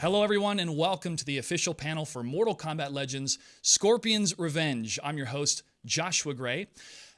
Hello, everyone, and welcome to the official panel for Mortal Kombat Legends Scorpion's Revenge. I'm your host, Joshua Gray.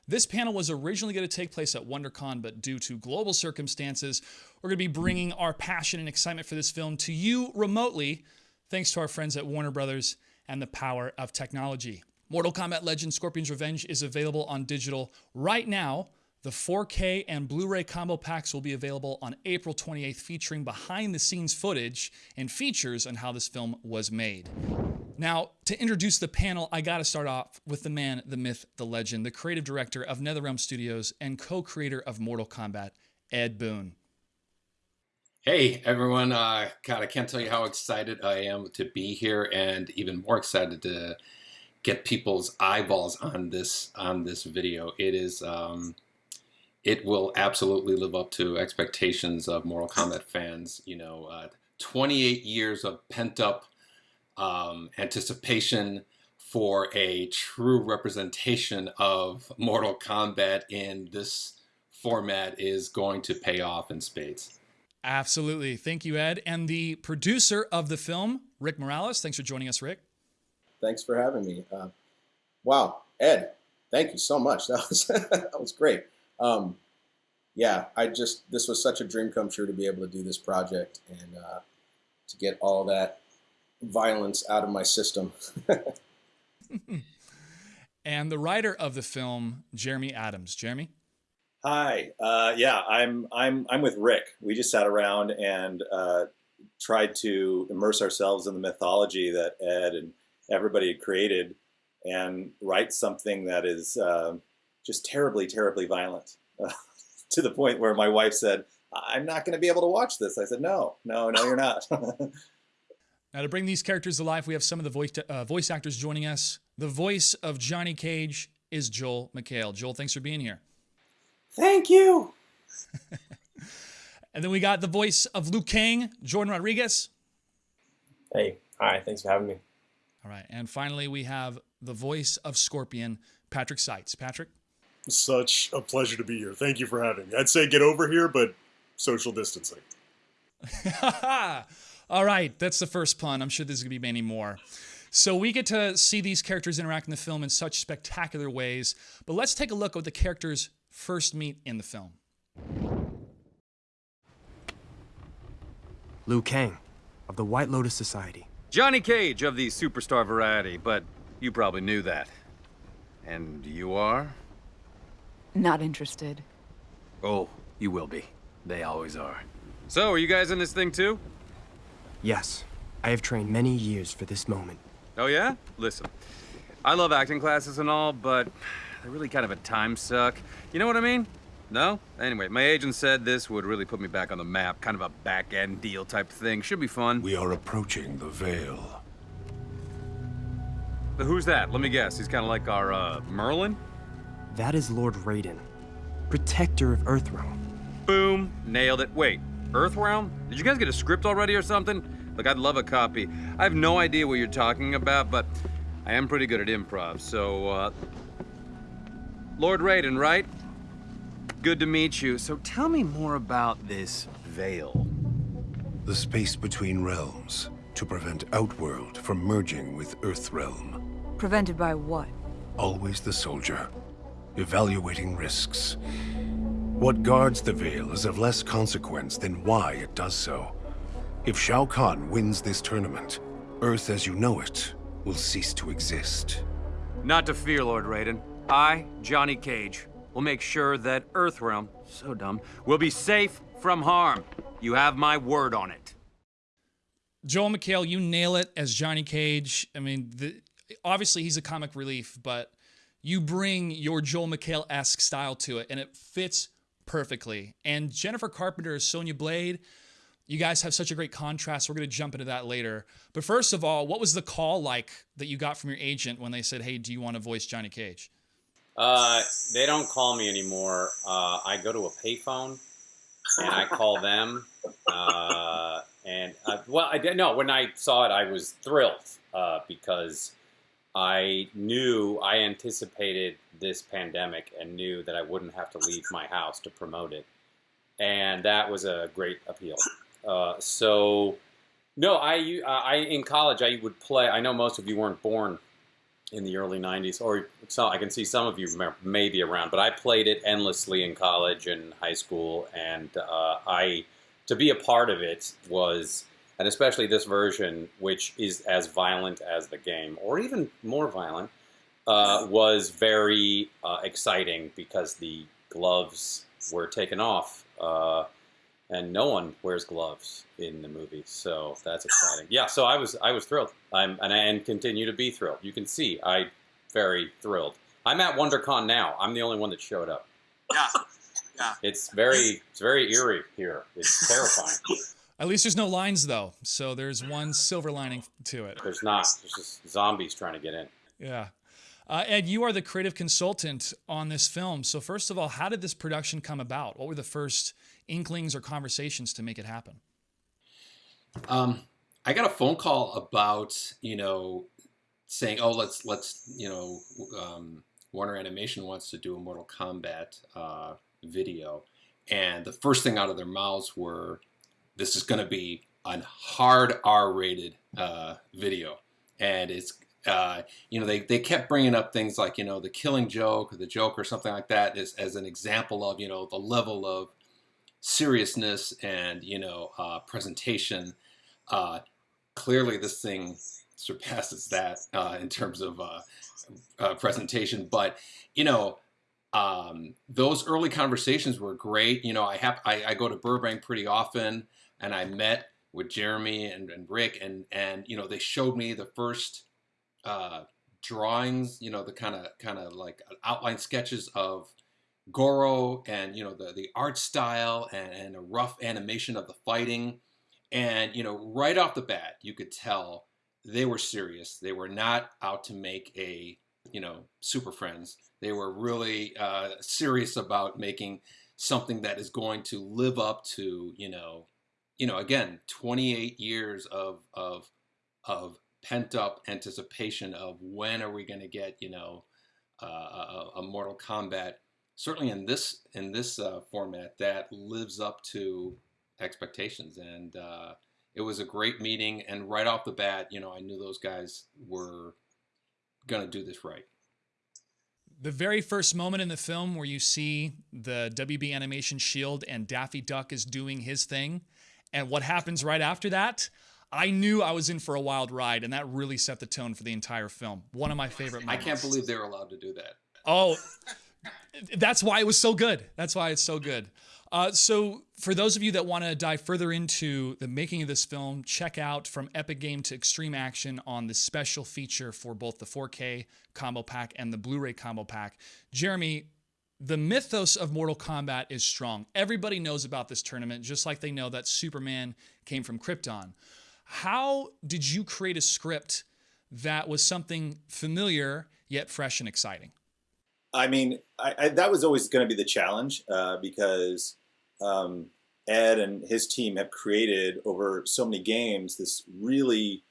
This panel was originally going to take place at WonderCon, but due to global circumstances, we're going to be bringing our passion and excitement for this film to you remotely, thanks to our friends at Warner Brothers and the power of technology. Mortal Kombat Legends Scorpion's Revenge is available on digital right now the 4K and Blu ray combo packs will be available on April 28th, featuring behind the scenes footage and features on how this film was made. Now, to introduce the panel, I gotta start off with the man, the myth, the legend, the creative director of NetherRealm Studios and co creator of Mortal Kombat, Ed Boon. Hey everyone, uh, God, I can't tell you how excited I am to be here and even more excited to get people's eyeballs on this on this video. It is um, it will absolutely live up to expectations of Mortal Kombat fans. You know, uh, 28 years of pent up um, anticipation for a true representation of Mortal Kombat in this format is going to pay off in spades. Absolutely. Thank you, Ed. And the producer of the film, Rick Morales. Thanks for joining us, Rick. Thanks for having me. Uh, wow, Ed, thank you so much. That was that was great. Um, yeah, I just this was such a dream come true to be able to do this project and uh, to get all that violence out of my system. and the writer of the film, Jeremy Adams. Jeremy. Hi. Uh, yeah, I'm I'm I'm with Rick. We just sat around and uh, tried to immerse ourselves in the mythology that Ed and everybody had created, and write something that is uh, just terribly, terribly violent. to the point where my wife said, I'm not going to be able to watch this. I said, no, no, no, you're not. now, to bring these characters to life, we have some of the voice, uh, voice actors joining us. The voice of Johnny Cage is Joel McHale. Joel, thanks for being here. Thank you. and then we got the voice of Liu Kang, Jordan Rodriguez. Hey, hi, thanks for having me. All right. And finally, we have the voice of Scorpion, Patrick Seitz. Patrick? Such a pleasure to be here. Thank you for having me. I'd say get over here, but social distancing. All right, that's the first pun. I'm sure there's going to be many more. So we get to see these characters interact in the film in such spectacular ways, but let's take a look at what the characters first meet in the film. Liu Kang, of the White Lotus Society. Johnny Cage of the superstar variety, but you probably knew that. And you are? Not interested. Oh, you will be. They always are. So, are you guys in this thing too? Yes. I have trained many years for this moment. Oh yeah? Listen, I love acting classes and all, but they're really kind of a time suck. You know what I mean? No? Anyway, my agent said this would really put me back on the map, kind of a back-end deal type thing. Should be fun. We are approaching the Veil. But who's that? Let me guess. He's kind of like our, uh, Merlin? That is Lord Raiden, protector of Earthrealm. Boom, nailed it. Wait, Earthrealm? Did you guys get a script already or something? Look, I'd love a copy. I have no idea what you're talking about, but I am pretty good at improv, so, uh... Lord Raiden, right? Good to meet you. So tell me more about this veil. The space between realms, to prevent Outworld from merging with Earthrealm. Prevented by what? Always the soldier evaluating risks. What guards the Veil is of less consequence than why it does so. If Shao Kahn wins this tournament, Earth as you know it will cease to exist. Not to fear, Lord Raiden. I, Johnny Cage, will make sure that Earthrealm, so dumb, will be safe from harm. You have my word on it. Joel McHale, you nail it as Johnny Cage. I mean, the, obviously he's a comic relief, but you bring your Joel McHale esque style to it, and it fits perfectly. And Jennifer Carpenter as Sonya Blade. You guys have such a great contrast. We're going to jump into that later. But first of all, what was the call like that you got from your agent when they said, "Hey, do you want to voice Johnny Cage?" Uh, they don't call me anymore. Uh, I go to a payphone and I call them. Uh, and uh, well, I didn't know when I saw it, I was thrilled uh, because I knew, I anticipated this pandemic and knew that I wouldn't have to leave my house to promote it. And that was a great appeal. Uh, so No, I, uh, I in college I would play. I know most of you weren't born in the early '90s, or so I can see some of you may be around. But I played it endlessly in college and high school, and uh, I to be a part of it was, and especially this version, which is as violent as the game, or even more violent, uh, was very uh, exciting because the gloves were taken off. Uh, and no one wears gloves in the movie, so that's exciting. Yeah, so I was I was thrilled. I'm and I and continue to be thrilled. You can see I very thrilled. I'm at WonderCon now. I'm the only one that showed up. Yeah, yeah. It's very it's very eerie here. It's terrifying. At least there's no lines though, so there's one silver lining to it. There's not. There's just zombies trying to get in. Yeah. Uh, Ed, you are the creative consultant on this film. So, first of all, how did this production come about? What were the first inklings or conversations to make it happen? Um, I got a phone call about you know saying, oh, let's let's you know um, Warner Animation wants to do a Mortal Kombat uh, video, and the first thing out of their mouths were, this is going to be a hard R-rated uh, video, and it's uh, you know, they, they kept bringing up things like, you know, the killing joke or the joke or something like that as, as an example of, you know, the level of seriousness and, you know, uh, presentation. Uh, clearly this thing surpasses that uh, in terms of uh, presentation. But, you know, um, those early conversations were great. You know, I have I, I go to Burbank pretty often and I met with Jeremy and, and Rick and, and, you know, they showed me the first uh, drawings, you know, the kind of kind of like outline sketches of Goro and you know the the art style and, and a rough animation of the fighting, and you know right off the bat you could tell they were serious. They were not out to make a you know Super Friends. They were really uh, serious about making something that is going to live up to you know you know again 28 years of of of pent up anticipation of when are we going to get you know uh, a, a, Mortal Kombat. Certainly in this in this uh, format that lives up to expectations, and uh, it was a great meeting. And right off the bat, you know, I knew those guys were going to do this right. The very first moment in the film where you see the WB animation shield and Daffy Duck is doing his thing, and what happens right after that, I knew I was in for a wild ride, and that really set the tone for the entire film. One of my favorite moments. I can't believe they were allowed to do that. Oh, that's why it was so good. That's why it's so good. Uh, so, for those of you that want to dive further into the making of this film, check out From Epic Game to Extreme Action on the special feature for both the 4K combo pack and the Blu ray combo pack. Jeremy, the mythos of Mortal Kombat is strong. Everybody knows about this tournament, just like they know that Superman came from Krypton. How did you create a script that was something familiar yet fresh and exciting? I mean, I, I, that was always going to be the challenge uh, because um, Ed and his team have created over so many games this really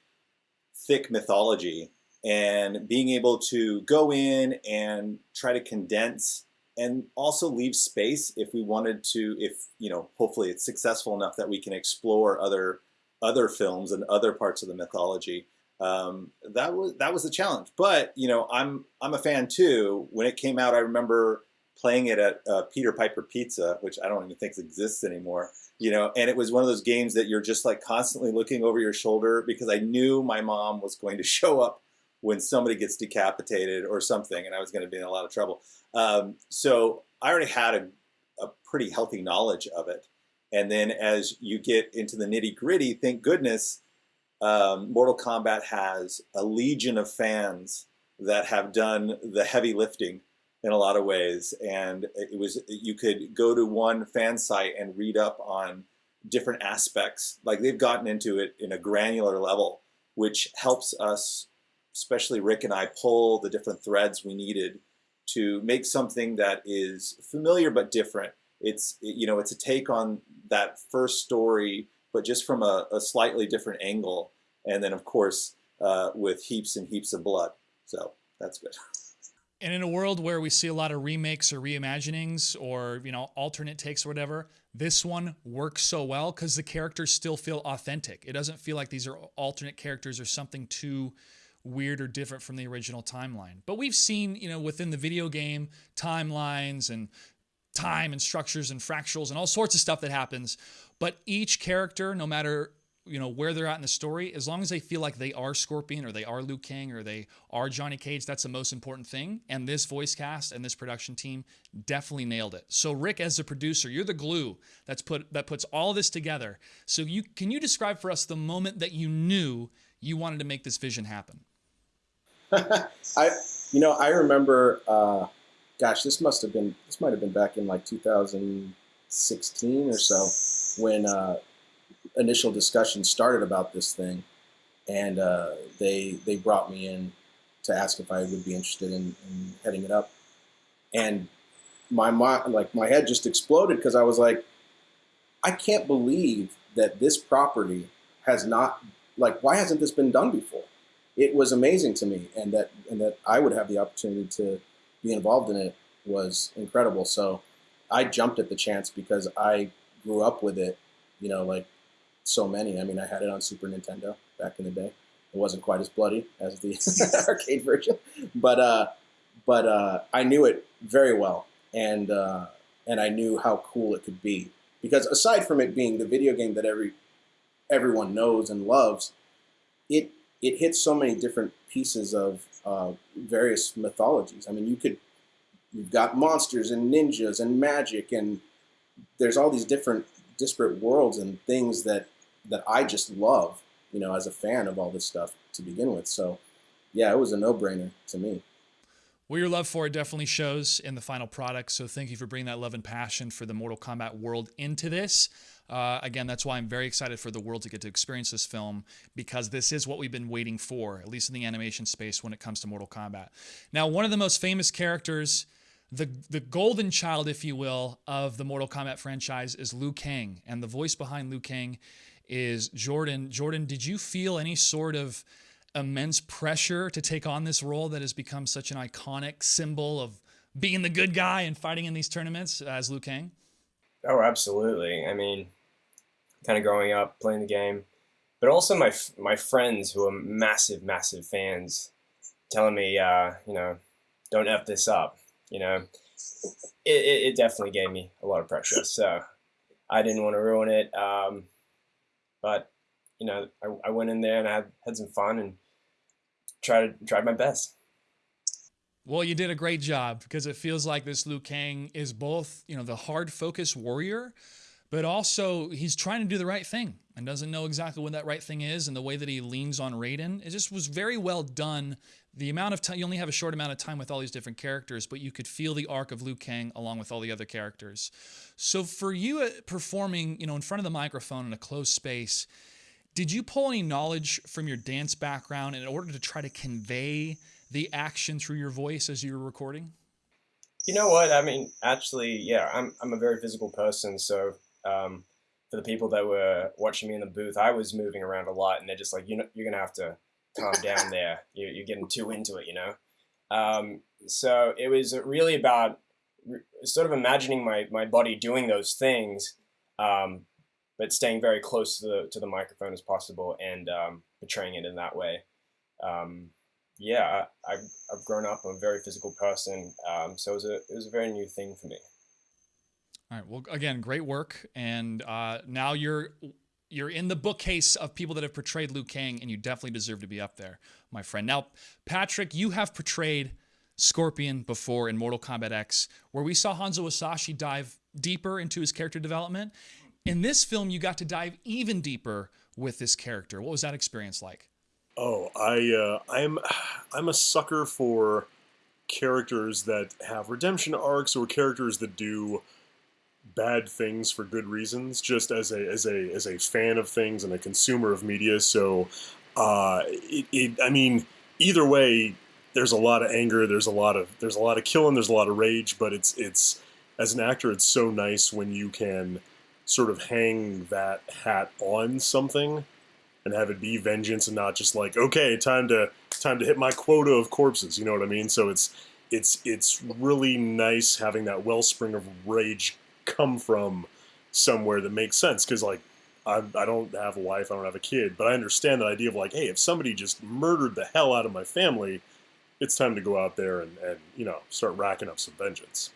thick mythology and being able to go in and try to condense and also leave space if we wanted to if you know hopefully it's successful enough that we can explore other other films and other parts of the mythology. Um, that was that was a challenge. But you know, I'm I'm a fan too. When it came out, I remember playing it at uh, Peter Piper Pizza, which I don't even think exists anymore. You know, and it was one of those games that you're just like constantly looking over your shoulder because I knew my mom was going to show up when somebody gets decapitated or something, and I was going to be in a lot of trouble. Um, so I already had a, a pretty healthy knowledge of it. And then as you get into the nitty gritty, thank goodness, um, Mortal Kombat has a legion of fans that have done the heavy lifting in a lot of ways. And it was you could go to one fan site and read up on different aspects. Like they've gotten into it in a granular level, which helps us, especially Rick and I, pull the different threads we needed to make something that is familiar but different it's you know it's a take on that first story, but just from a, a slightly different angle, and then of course uh, with heaps and heaps of blood. So that's good. And in a world where we see a lot of remakes or reimaginings or, you know, alternate takes or whatever, this one works so well because the characters still feel authentic. It doesn't feel like these are alternate characters or something too weird or different from the original timeline. But we've seen, you know, within the video game timelines and time and structures and fractals and all sorts of stuff that happens. But each character, no matter you know where they're at in the story as long as they feel like they are scorpion or they are Liu Kang or they are johnny cage that's the most important thing and this voice cast and this production team definitely nailed it so rick as the producer you're the glue that's put that puts all this together so you can you describe for us the moment that you knew you wanted to make this vision happen i you know i remember uh gosh this must have been this might have been back in like 2016 or so when uh initial discussion started about this thing, and uh, they they brought me in to ask if I would be interested in, in heading it up, and my mind like my head just exploded because I was like, I can't believe that this property has not like why hasn't this been done before? It was amazing to me, and that and that I would have the opportunity to be involved in it was incredible. So I jumped at the chance because I grew up with it, you know, like so many. I mean, I had it on Super Nintendo back in the day. It wasn't quite as bloody as the arcade version, but uh, but uh, I knew it very well, and uh, and I knew how cool it could be. Because aside from it being the video game that every everyone knows and loves, it it hits so many different pieces of uh, various mythologies. I mean, you could you've got monsters and ninjas and magic, and there's all these different disparate worlds and things that that I just love, you know, as a fan of all this stuff to begin with. So, yeah, it was a no-brainer to me. Well, your love for it definitely shows in the final product. So, thank you for bringing that love and passion for the Mortal Kombat world into this. Uh, again, that's why I'm very excited for the world to get to experience this film because this is what we've been waiting for, at least in the animation space when it comes to Mortal Kombat. Now, one of the most famous characters the the golden child, if you will, of the Mortal Kombat franchise is Liu Kang, and the voice behind Liu Kang is Jordan. Jordan, did you feel any sort of immense pressure to take on this role that has become such an iconic symbol of being the good guy and fighting in these tournaments as Liu Kang? Oh, absolutely. I mean, kind of growing up playing the game, but also my my friends who are massive, massive fans, telling me, uh, you know, don't f this up. You know, it, it, it definitely gave me a lot of pressure. So I didn't want to ruin it. Um, but you know, I, I went in there and I had, had some fun and tried tried my best. Well, you did a great job because it feels like this Liu Kang is both, you know, the hard focus warrior, but also he's trying to do the right thing and doesn't know exactly what that right thing is. And the way that he leans on Raiden, it just was very well done. The amount of time, you only have a short amount of time with all these different characters, but you could feel the arc of Liu Kang along with all the other characters. So for you uh, performing, you know, in front of the microphone in a closed space, did you pull any knowledge from your dance background in order to try to convey the action through your voice as you were recording? You know what? I mean, actually, yeah, I'm, I'm a very physical person. So um, for the people that were watching me in the booth, I was moving around a lot, and they're just like, you know, you're gonna have to calm down there. You're, you're getting too into it, you know. Um, so it was really about sort of imagining my my body doing those things, um, but staying very close to the to the microphone as possible and um, portraying it in that way. Um, yeah, I, have I've grown up. I'm a very physical person, um, so it was a it was a very new thing for me. All right. Well, again, great work, and uh, now you're you're in the bookcase of people that have portrayed Liu Kang, and you definitely deserve to be up there, my friend. Now, Patrick, you have portrayed Scorpion before in Mortal Kombat X, where we saw Hanzo Hasashi dive deeper into his character development. In this film, you got to dive even deeper with this character. What was that experience like? Oh, I uh, I'm I'm a sucker for characters that have redemption arcs or characters that do bad things for good reasons. Just as a as a as a fan of things and a consumer of media, so uh, it, it I mean either way, there's a lot of anger, there's a lot of there's a lot of killing, there's a lot of rage, but it's it's as an actor, it's so nice when you can sort of hang that hat on something and have it be vengeance and not just like okay time to time to hit my quota of corpses you know what i mean so it's it's it's really nice having that wellspring of rage come from somewhere that makes sense because like I, I don't have a wife, I don't have a kid, but I understand that idea of like, hey, if somebody just murdered the hell out of my family, it's time to go out there and, and you know start racking up some vengeance.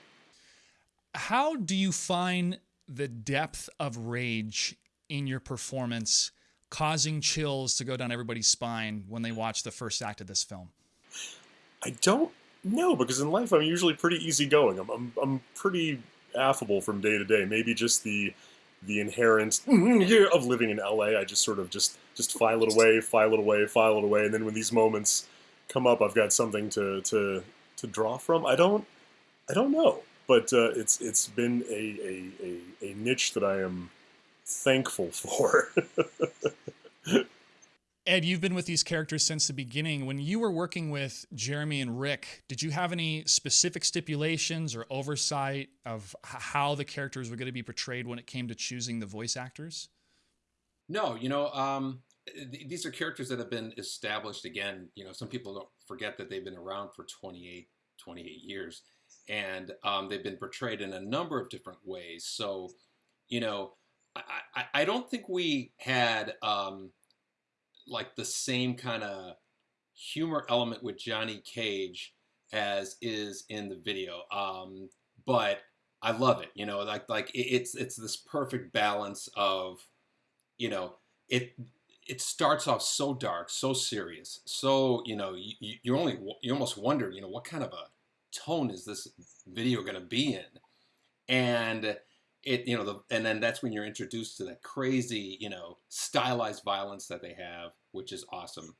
How do you find the depth of rage in your performance causing chills to go down everybody's spine when they watch the first act of this film? I don't know because in life I'm usually pretty easygoing. I'm, I'm, I'm pretty affable from day to day. Maybe just the the inherent of living in LA. I just sort of just just file it away, file it away, file it away, and then when these moments come up, I've got something to to to draw from. I don't I don't know, but uh, it's it's been a, a, a, a niche that I am thankful for. Ed, you've been with these characters since the beginning. When you were working with Jeremy and Rick, did you have any specific stipulations or oversight of how the characters were going to be portrayed when it came to choosing the voice actors? No, you know, um, th- these are characters that have been established again. You know, some people don't forget that they've been around for 28, 28 years, and um, they've been portrayed in a number of different ways. So, you know, I, I, I don't think we had. Um, like the same kind of humor element with Johnny Cage as is in the video. Um, but I love it. You know, like like it, it's it's this perfect balance of, you know, it it starts off so dark, so serious, so you know you you only you almost wonder you know what kind of a tone is this video going to be in, and it you know the, and then that's when you're introduced to that crazy you know stylized violence that they have which is awesome.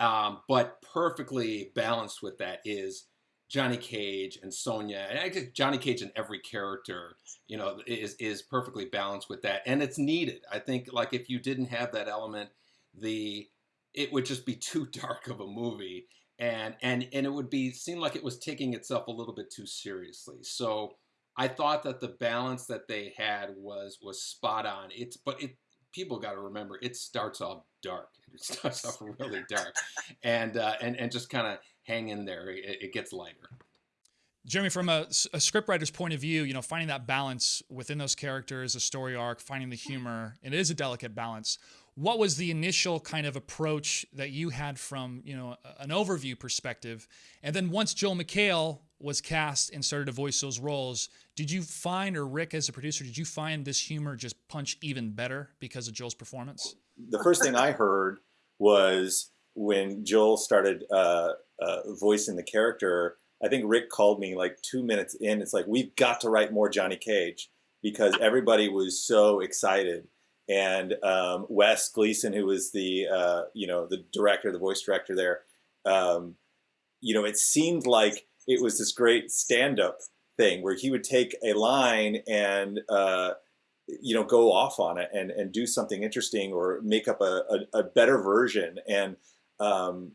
Um, but perfectly balanced with that is Johnny Cage and Sonya and I guess Johnny Cage and every character you know is is perfectly balanced with that and it's needed. I think like if you didn't have that element the it would just be too dark of a movie and and and it would be seem like it was taking itself a little bit too seriously so I thought that the balance that they had was was spot on. It's but it people got to remember it starts off dark. It starts off really dark, and uh, and and just kind of hang in there. It, it gets lighter. Jeremy, from a, a scriptwriter's point of view, you know, finding that balance within those characters, a story arc, finding the humor, and it is a delicate balance. What was the initial kind of approach that you had from, you know, an overview perspective? And then once Joel McHale was cast and started to voice those roles, did you find, or Rick as a producer, did you find this humor just punch even better because of Joel's performance? The first thing I heard was when Joel started uh, uh, voicing the character. I think Rick called me like two minutes in. It's like we've got to write more Johnny Cage because everybody was so excited. And um, Wes Gleason, who was the uh, you know the director, the voice director there, um, you know, it seemed like it was this great stand-up thing where he would take a line and uh, you know go off on it and, and do something interesting or make up a, a, a better version. And um,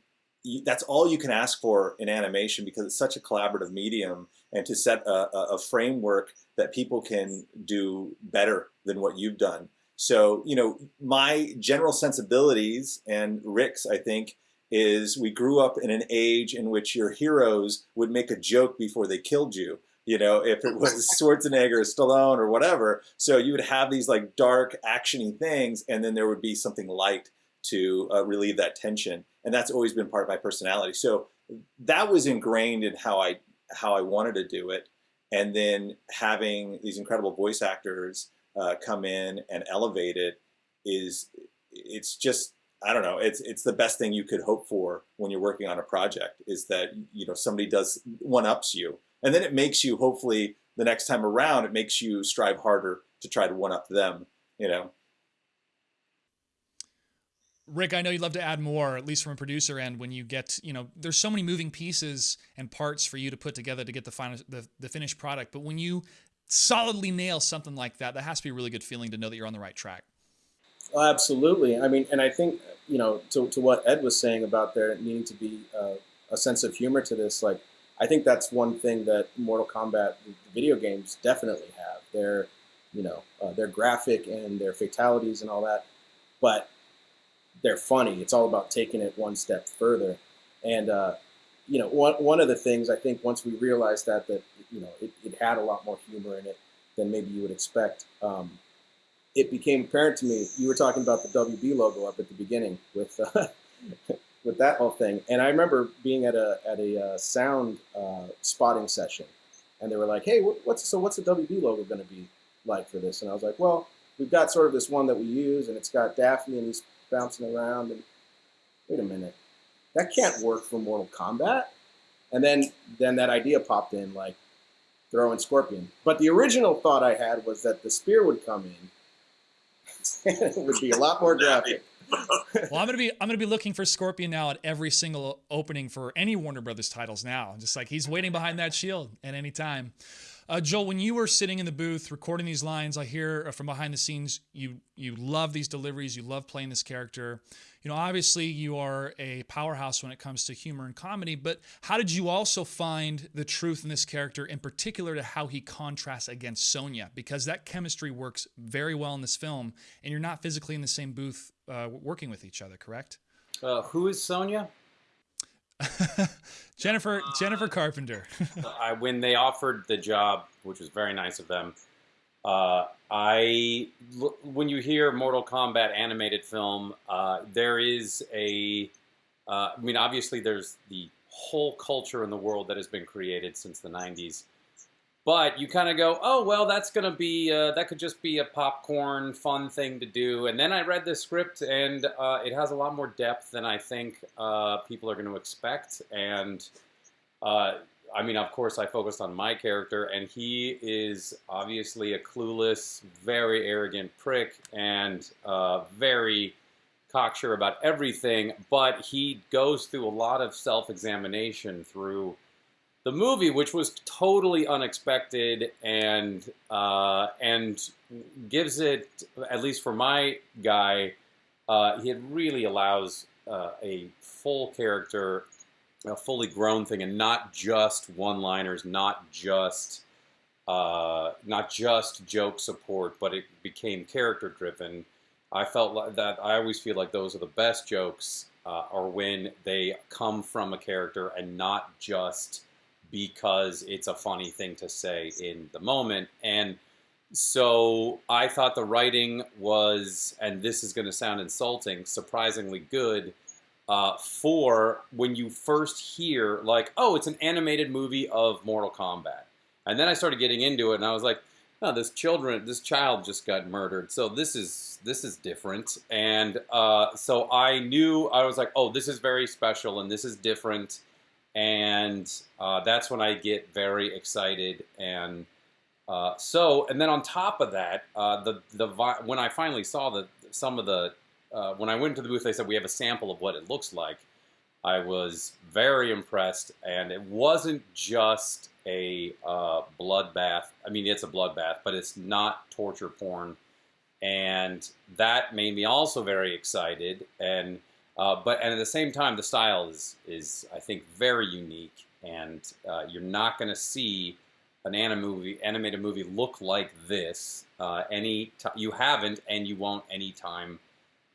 that's all you can ask for in animation because it's such a collaborative medium and to set a, a framework that people can do better than what you've done so you know my general sensibilities and rick's i think is we grew up in an age in which your heroes would make a joke before they killed you. You know, if it was Schwarzenegger or Stallone or whatever. So you would have these like dark, actiony things, and then there would be something light to uh, relieve that tension. And that's always been part of my personality. So that was ingrained in how I how I wanted to do it. And then having these incredible voice actors uh, come in and elevate it is it's just I don't know. It's it's the best thing you could hope for when you're working on a project is that you know somebody does one ups you, and then it makes you hopefully the next time around it makes you strive harder to try to one up them. You know. Rick, I know you'd love to add more, at least from a producer end, when you get, you know, there's so many moving pieces and parts for you to put together to get the final, the, the finished product. But when you solidly nail something like that, that has to be a really good feeling to know that you're on the right track. Absolutely. I mean, and I think you know to, to what Ed was saying about there needing to be uh, a sense of humor to this. Like, I think that's one thing that Mortal Kombat video games definitely have. They're you know uh, they're graphic and their fatalities and all that, but they're funny. It's all about taking it one step further. And uh, you know, one, one of the things I think once we realized that, that, you know, it, it had a lot more humor in it than maybe you would expect. Um, it became apparent to me, you were talking about the WB logo up at the beginning with, uh, with that whole thing. And I remember being at a, at a uh, sound uh, spotting session and they were like, Hey, what's, so what's the WB logo going to be like for this? And I was like, well, we've got sort of this one that we use and it's got Daffy and he's bouncing around and wait a minute, that can't work for Mortal Kombat. And then then that idea popped in, like throwing Scorpion. But the original thought I had was that the spear would come in. it would be a lot more graphic. well, I'm gonna be I'm gonna be looking for Scorpion now at every single opening for any Warner Brothers titles now. Just like he's waiting behind that shield at any time. Uh, Joel, when you were sitting in the booth recording these lines, I hear uh, from behind the scenes you you love these deliveries, you love playing this character. You know, obviously you are a powerhouse when it comes to humor and comedy, but how did you also find the truth in this character, in particular to how he contrasts against Sonya? Because that chemistry works very well in this film, and you're not physically in the same booth uh, working with each other, correct? Uh, who is Sonya? Jennifer Jennifer Carpenter. I, when they offered the job, which was very nice of them, uh, I when you hear Mortal Kombat animated film, uh, there is a. Uh, I mean, obviously, there's the whole culture in the world that has been created since the '90s but you kind of go, oh well, that's gonna be uh, that could just be a popcorn fun thing to do. And then I read the script, and uh, it has a lot more depth than I think uh, people are going to expect. And uh, I mean, of course, I focused on my character, and he is obviously a clueless, very arrogant prick, and uh, very cocksure about everything. But he goes through a lot of self-examination through the movie, which was totally unexpected and uh, and gives it, at least for my guy, uh, it really allows uh, a full character, a fully grown thing, and not just one-liners, not just uh, not just joke support, but it became character-driven. I felt like that. I always feel like those are the best jokes, uh, are when they come from a character and not just because it's a funny thing to say in the moment. And so I thought the writing was, and this is going to sound insulting, surprisingly good uh, for when you first hear, like, oh, it's an animated movie of Mortal Kombat. And then I started getting into it, and I was like, oh, this children, this child just got murdered. So this is this is different. And uh, so I knew I was like, oh, this is very special, and this is different and uh, that's when I get very excited. And uh, so, and then on top of that, uh, the the when I finally saw the some of the uh, when I went to the booth, they said we have a sample of what it looks like. I was very impressed, and it wasn't just a uh, bloodbath. I mean, it's a bloodbath, but it's not torture porn, and that made me also very excited. And uh, but and at the same time, the style is is I think very unique, and uh, you're not going to see an anim movie, animated movie look like this uh, any you haven't, and you won't anytime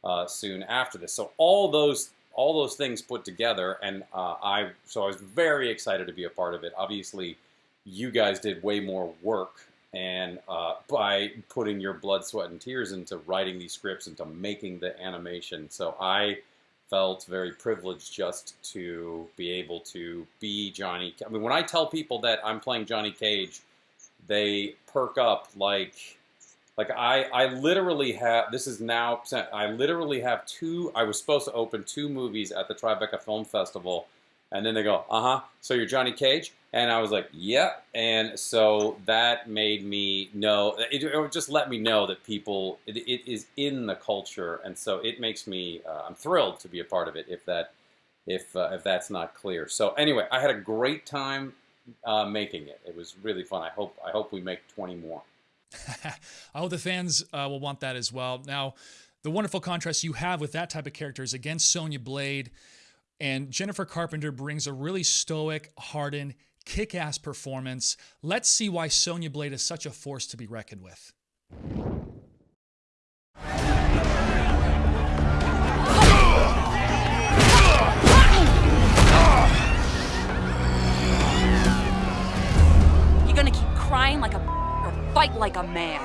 uh, soon after this. So all those all those things put together, and uh, I so I was very excited to be a part of it. Obviously, you guys did way more work and uh, by putting your blood, sweat, and tears into writing these scripts, into making the animation. So I felt very privileged just to be able to be Johnny. I mean, when I tell people that I'm playing Johnny Cage, they perk up like, like I, I literally have. This is now. I literally have two. I was supposed to open two movies at the Tribeca Film Festival, and then they go, "Uh huh." So you're Johnny Cage, and I was like, "Yeah." And so that made me know. It, it just let me know that people it, it is in the culture, and so it makes me. Uh, I'm thrilled to be a part of it. If that, if uh, if that's not clear. So anyway, I had a great time uh, making it. It was really fun. I hope I hope we make 20 more. I hope oh, the fans uh, will want that as well. Now, the wonderful contrast you have with that type of character is against Sonya Blade, and Jennifer Carpenter brings a really stoic, hardened, kick ass performance. Let's see why Sonya Blade is such a force to be reckoned with. You're gonna keep crying like a fight like a man.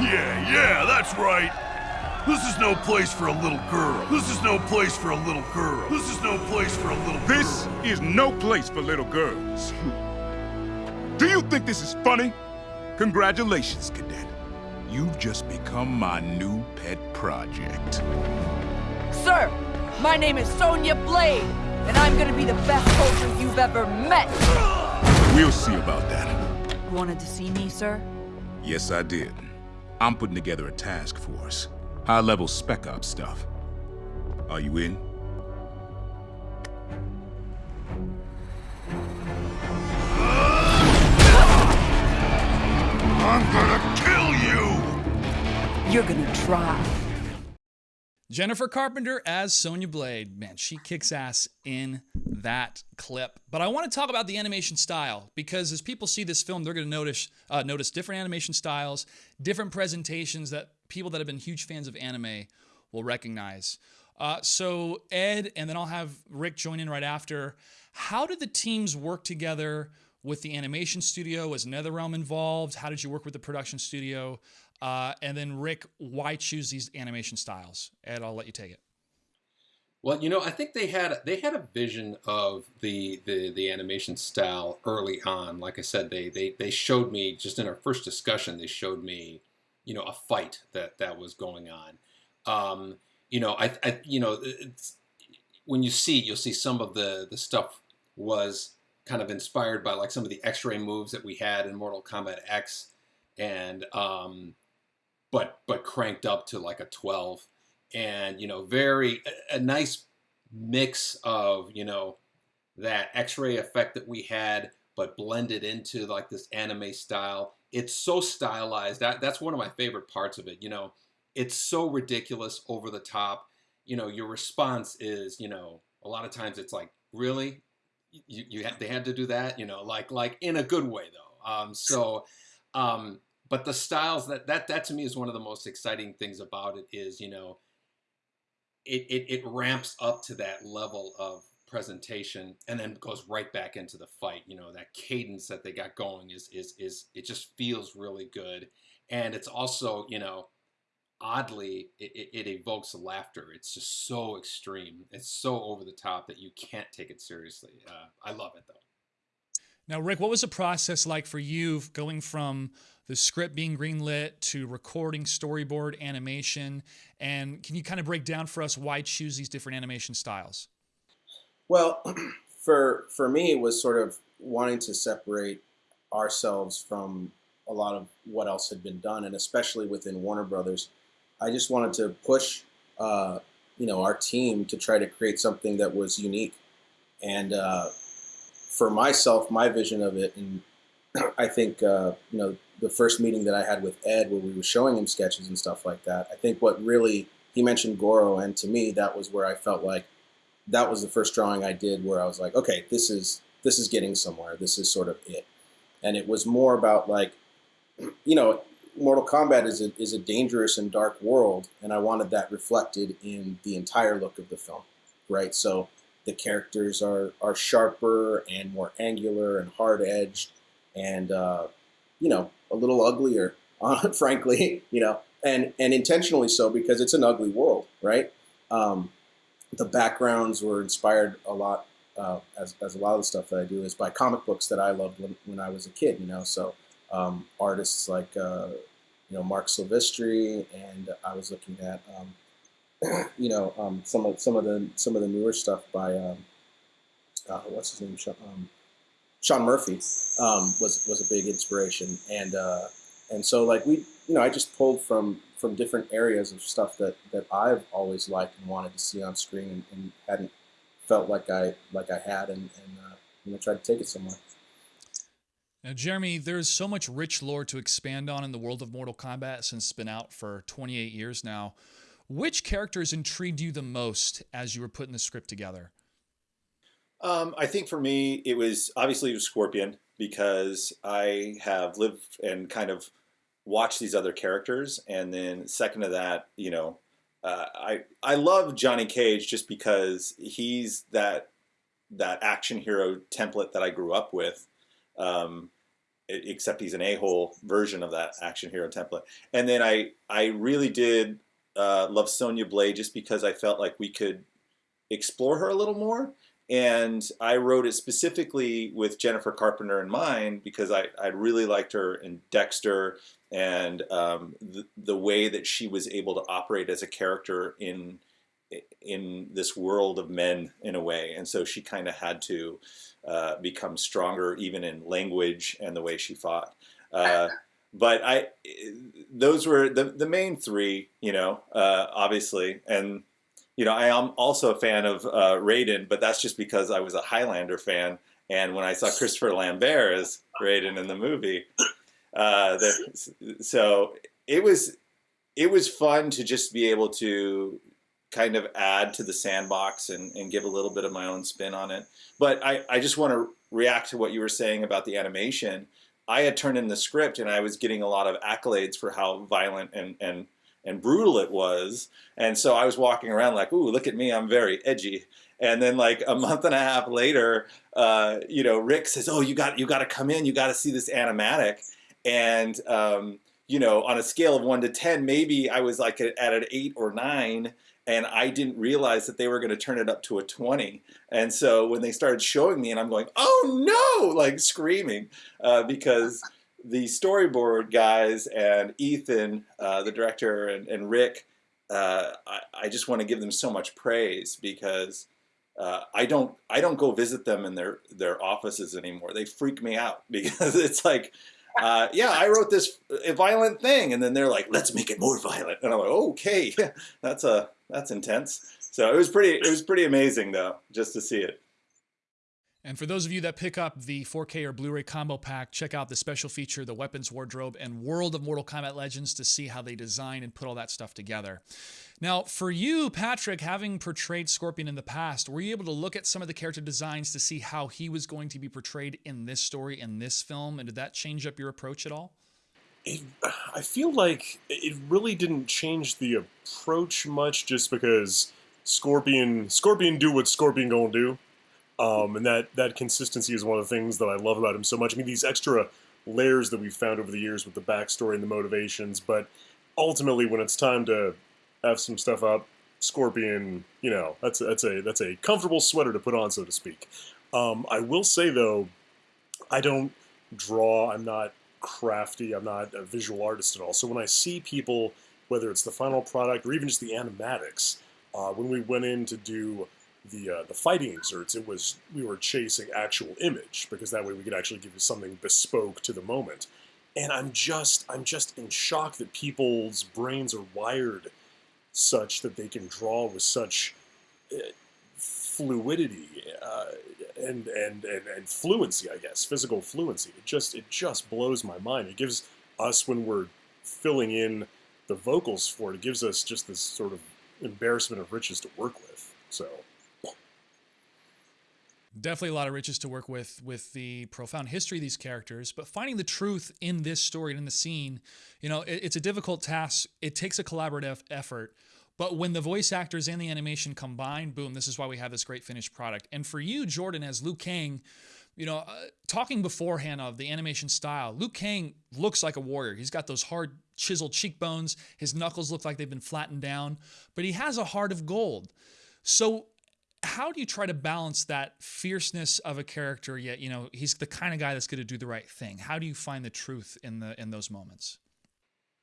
Yeah, yeah, that's right. This is no place for a little girl. This is no place for a little girl. This is no place for a little girl. This is no place for little girls. Do you think this is funny? Congratulations, Cadet. You've just become my new pet project. Sir, my name is Sonya Blade, and I'm gonna be the best soldier you've ever met. We'll see about that. You wanted to see me, sir? Yes, I did. I'm putting together a task force. High-level spec ops stuff. Are you in? I'm gonna kill you! You're gonna try. Jennifer Carpenter as Sonya Blade. Man, she kicks ass in that clip. But I want to talk about the animation style because as people see this film, they're going to notice uh, notice different animation styles, different presentations that people that have been huge fans of anime will recognize. Uh, so Ed, and then I'll have Rick join in right after. How did the teams work together with the animation studio? Was NetherRealm involved? How did you work with the production studio? Uh, and then Rick, why choose these animation styles? Ed, I'll let you take it. Well, you know, I think they had they had a vision of the the the animation style early on. Like I said, they they they showed me just in our first discussion. They showed me, you know, a fight that that was going on. Um, you know, I, I you know, when you see you'll see some of the the stuff was kind of inspired by like some of the X-ray moves that we had in Mortal Kombat X, and um, but but cranked up to like a 12 and you know very a, a nice mix of you know that x-ray effect that we had but blended into like this anime style. It's so stylized. That that's one of my favorite parts of it you know. It's so ridiculous over the top. You know your response is you know a lot of times it's like really you, you had, they had to do that you know like like in a good way though. Um so um but the styles that that that to me is one of the most exciting things about it is you know it it, it ramps up to that level of presentation and then goes right back into the fight. You know that cadence that they got going is is is it just feels really good. And it's also you know oddly it, it, evokes laughter. It's just so extreme. It's so over the top that you can't take it seriously. Uh, i love it though. Now rick what was the process like for you going from the script being greenlit to recording storyboard animation? And can you kind of break down for us why choose these different animation styles? Well for for me it was sort of wanting to separate ourselves from a lot of what else had been done and especially within warner brothers i just wanted to push uh, you know our team to try to create something that was unique and uh, for myself my vision of it and i think uh, you know the first meeting that I had with Ed, where we were showing him sketches and stuff like that, I think what really he mentioned Goro, and to me that was where I felt like that was the first drawing I did where I was like, okay, this is this is getting somewhere. This is sort of it, and it was more about like, you know, Mortal Kombat is a is a dangerous and dark world, and I wanted that reflected in the entire look of the film, right? So the characters are are sharper and more angular and hard edged, and uh, you know a little uglier, uh, frankly, you know, and and intentionally so because it's an ugly world, right? Um, the backgrounds were inspired a lot, uh, as, as a lot of the stuff that I do is by comic books that I loved when, when I was a kid, you know. So um, artists like uh, you know Marc Silvestri, and I was looking at um, you know um, some of some of the some of the newer stuff by um, uh, what's his name, um, Sean Murphy um, was was a big inspiration, and uh, and so like we, you know, I just pulled from from different areas of stuff that that I've always liked and wanted to see on screen, and, and hadn't felt like I like I had, and, and uh, you know, tried to take it somewhere. Now, Jeremy, there's so much rich lore to expand on in the world of Mortal Kombat since it's been out for 28 years now. Which characters intrigued you the most as you were putting the script together? Um, I think for me, it was obviously it was Scorpion. because I have lived and kind of watched these other characters, and then second to that, you know, uh, I I love Johnny Cage just because he's that that action hero template that I grew up with. Um, except he's an a-hole version of that action hero template. And then I I really did uh, love Sonya Blade just because I felt like we could explore her a little more. And I wrote it specifically with Jennifer Carpenter in mind because I, I really liked her in Dexter and um, the, the way that she was able to operate as a character in in this world of men in a way. And so she kind of had to uh, become stronger even in language and the way she fought. Uh, but I, those were the, the main three, you know, uh, obviously. And, you know, I am also a fan of uh, Raiden, but that's just because I was a Highlander fan. And when I saw Christopher Lambert as Raiden in the movie, uh, the, so it was, it was fun to just be able to kind of add to the sandbox and, and give a little bit of my own spin on it. But I, I just want to react to what you were saying about the animation. I had turned in the script and I was getting a lot of accolades for how violent and, and, and brutal it was. And so I was walking around like, ooh, look at me, I'm very edgy. And then like a month and a half later, uh, you know, Rick says, oh, you got, you got to come in, you got to see this animatic. And, um, you know, on a scale of one to 10, maybe I was like at an eight or nine and I didn't realize that they were going to turn it up to a 20. And so when they started showing me and I'm going, oh no, like screaming uh, because the storyboard guys and Ethan, uh, the director, and, and Rick, uh, I, I, just want to give them so much praise because uh, I don't I don't go visit them in their their offices anymore. They freak me out because it's like uh, yeah, I wrote this violent thing, and then they're like, let's make it more violent, and I'm like, okay, that's a that's intense. So it was pretty it was pretty amazing though, just to see it. And for those of you that pick up the 4K or Blu-ray combo pack, check out the special feature, the Weapons Wardrobe and World of Mortal Kombat Legends to see how they design and put all that stuff together. Now, for you, Patrick, having portrayed Scorpion in the past, were you able to look at some of the character designs to see how he was going to be portrayed in this story, in this film? And did that change up your approach at all? It, I feel like it really didn't change the approach much just because Scorpion Scorpion do what Scorpion gonna do. Um, and that, that consistency is one of the things that I love about him so much. I mean, these extra layers that we've found over the years with the backstory and the motivations, but ultimately, when it's time to have some stuff up, Scorpion, you know, that's a, that's a that's a comfortable sweater to put on, so to speak. Um, I will say though, I don't draw. I'm not crafty. I'm not a visual artist at all. So when I see people, whether it's the final product or even just the animatics, uh, when we went in to do the uh, the fighting exerts, it was we were chasing actual image because that way we could actually give you something bespoke to the moment. And I'm just I'm just in shock that people's brains are wired such that they can draw with such uh, fluidity uh, and, and and and fluency. I guess physical fluency. It just it just blows my mind. It gives us when we're filling in the vocals for it. It gives us just this sort of embarrassment of riches to work with. So definitely a lot of riches to work with with the profound history of these characters but finding the truth in this story and in the scene you know it, it's a difficult task it takes a collaborative effort but when the voice actors and the animation combine boom this is why we have this great finished product. And for you jordan as liu kang you know uh, talking beforehand of the animation style liu kang looks like a warrior. He's got those hard chiseled cheekbones. His knuckles look like they've been flattened down but he has a heart of gold. So how do you try to balance that fierceness of a character yet you know he's the kind of guy that's going to do the right thing? How do you find the truth in the in those moments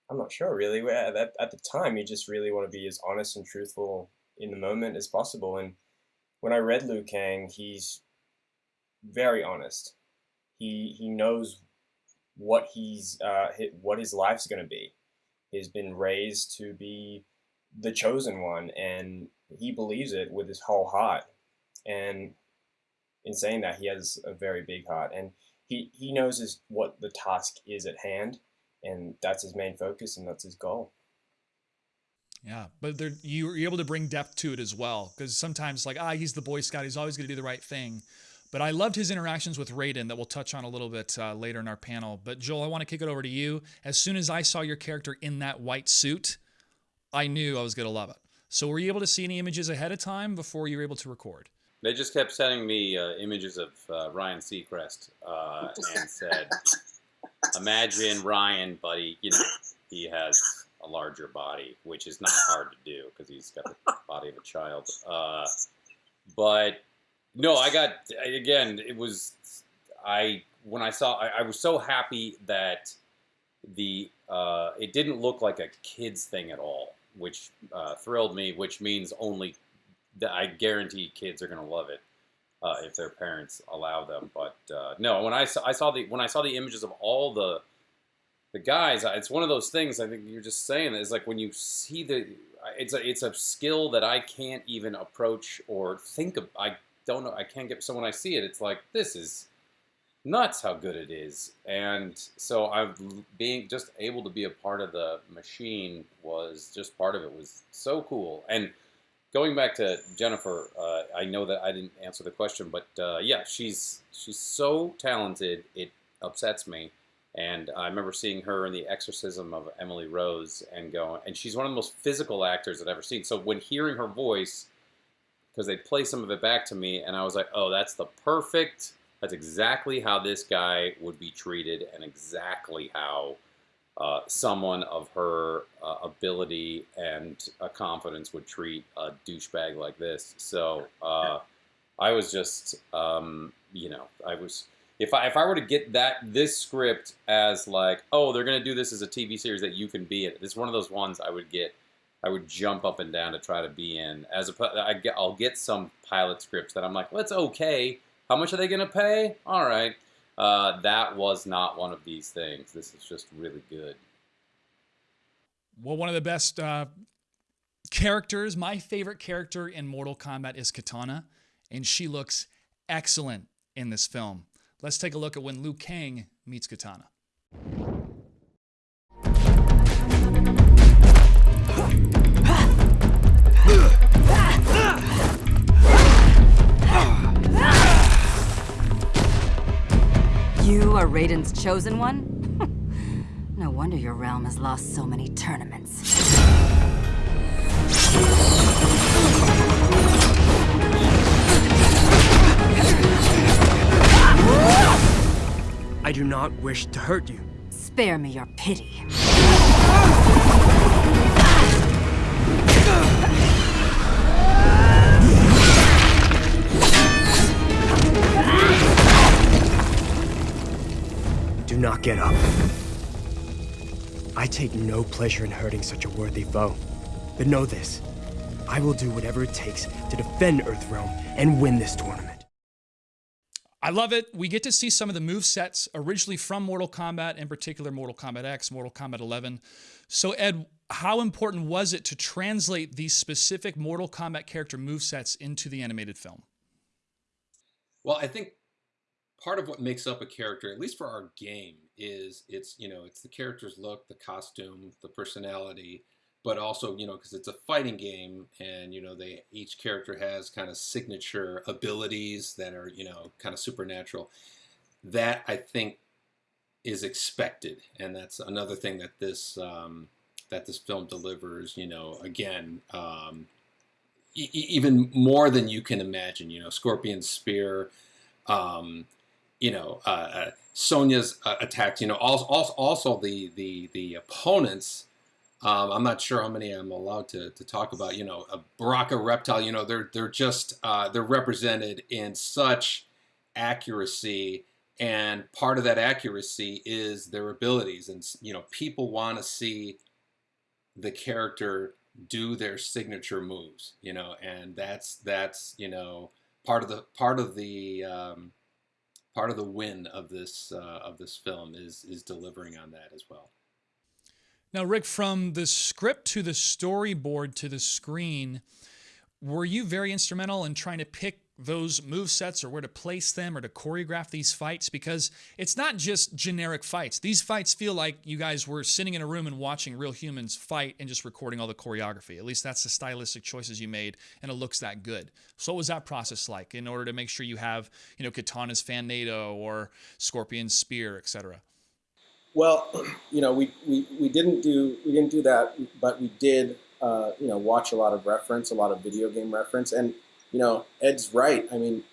i'm not sure really at, at the time you just really want to be as honest and truthful in the moment as possible and when i read liu kang he's very honest. He he knows what he's uh what his life's going to be he's been raised to be the chosen one and he believes it with his whole heart. And in saying that, he has a very big heart, and he he knows his, what the task is at hand, and that's his main focus, and that's his goal. Yeah, but there, you're able to bring depth to it as well, because sometimes like ah, he's the Boy Scout, he's always going to do the right thing. But I loved his interactions with Raiden that we'll touch on a little bit uh, later in our panel. But Joel, I want to kick it over to you. As soon as I saw your character in that white suit, I knew I was going to love it. So were you able to see any images ahead of time before you were able to record? They just kept sending me uh, images of uh, Ryan Seacrest uh, and said, "Imagine Ryan, buddy. You know, he has a larger body, which is not hard to do because he's got the body of a child." Uh, but no, I got again. It was I when I saw. I, I was so happy that the uh, it didn't look like a kids thing at all, which uh, thrilled me. Which means only that I guarantee kids are going to love it uh, if their parents allow them. But uh, no, when I saw I saw the when I saw the images of all the the guys, it's one of those things. I think you're just saying is like when you see the it's a it's a skill that I can't even approach or think of. I don't know. I can't get. So when I see it, it's like this is nuts how good it is. And so I'm being just able to be a part of the machine was just part of it was so cool. And going back to Jennifer, uh, I know that I didn't answer the question, but uh, yeah, she's she's so talented. It upsets me. And I remember seeing her in the exorcism of Emily Rose and going, and she's one of the most physical actors I've ever seen. So when hearing her voice, because they play some of it back to me, and I was like, oh, that's the perfect that's exactly how this guy would be treated and exactly how uh, someone of her uh, ability and uh, confidence would treat a douchebag like this. So uh, I was just, um, you know, I was if I if I were to get that this script as like, oh, they're gonna do this as a TV series that you can be in. This is one of those ones I would get. I would jump up and down to try to be in. As a, I get, I'll get some pilot scripts that I'm like, well, it's okay how much are they going to pay? All right. Uh, that was not one of these things. This is just really good. Well, one of the best uh, characters, my favorite character in Mortal Kombat is Kitana, and she looks excellent in this film. Let's take a look at when Liu Kang meets Kitana. You are Raiden's chosen one? no wonder your realm has lost so many tournaments. I do not wish to hurt you. Spare me your pity. Not get up. I take no pleasure in hurting such a worthy foe. But know this, I will do whatever it takes to defend Earthrealm and win this tournament. I love it. We get to see some of the move sets originally from Mortal Kombat, in particular Mortal Kombat X, Mortal Kombat 11. So Ed, how important was it to translate these specific Mortal Kombat character move sets into the animated film? Well, I think part of what makes up a character, at least for our game, is it's you know it's the character's look, the costume, the personality, but also you know because it's a fighting game, and you know they each character has kind of signature abilities that are you know kind of supernatural. That I think is expected, and that's another thing that this um, that this film delivers. You know, again. Um, e even more than you can imagine, you know, Scorpion Spear, um, you know, uh, uh, Sonya's uh, attacks, you know, also, also the, the, the opponents, um, I'm not sure how many I'm allowed to, to talk about, you know, a Baraka Reptile, you know, they're, they're just, uh, they're represented in such accuracy and part of that accuracy is their abilities and, you know, people want to see the character do their signature moves, you know, and that's, that's, you know, part of the, part of the, um, part of the win of this uh, of this film is is delivering on that as well. Now, Rick, from the script to the storyboard to the screen, were you very instrumental in trying to pick those move sets or where to place them or to choreograph these fights because it's not just generic fights. These fights feel like you guys were sitting in a room and watching real humans fight and just recording all the choreography. At least that's the stylistic choices you made and it looks that good. So what was that process like in order to make sure you have, you know, Kitana's fan NATO or Scorpion's spear, etc.? Well, you know, we, we, we didn't do we didn't do that, but we did uh, you know watch a lot of reference, a lot of video game reference, and you know, Ed's right. I mean,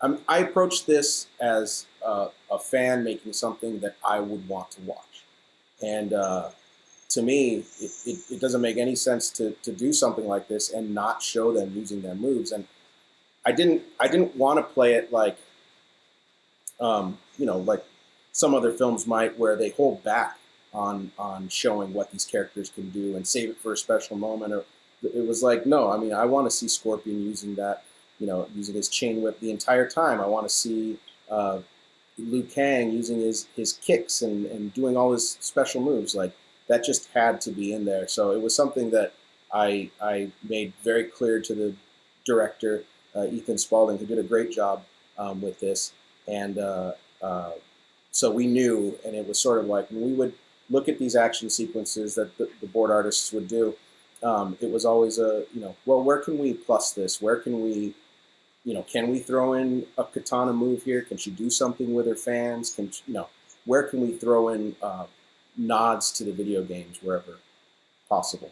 I'm, i approach this as a, a, fan making something that I would want to watch. And uh, to me, it, it, it, doesn't make any sense to, to do something like this and not show them using their moves. And I didn't I didn't want to play it like, um, you know, like some other films might, where they hold back on on showing what these characters can do and save it for a special moment or it was like, no, I mean, I want to see Scorpion using that, you know, using his chain whip the entire time. I want to see uh, Liu Kang using his, his kicks and, and doing all his special moves. Like, that just had to be in there. So it was something that I, I made very clear to the director, uh, Ethan Spalding, who did a great job um, with this. And uh, uh, so we knew, and it was sort of like when we would look at these action sequences that the, the board artists would do, um, it was always a you know well where can we plus this? Where can we you know can we throw in a Kitana move here? Can she do something with her fans? Can you know where can we throw in uh, nods to the video games wherever possible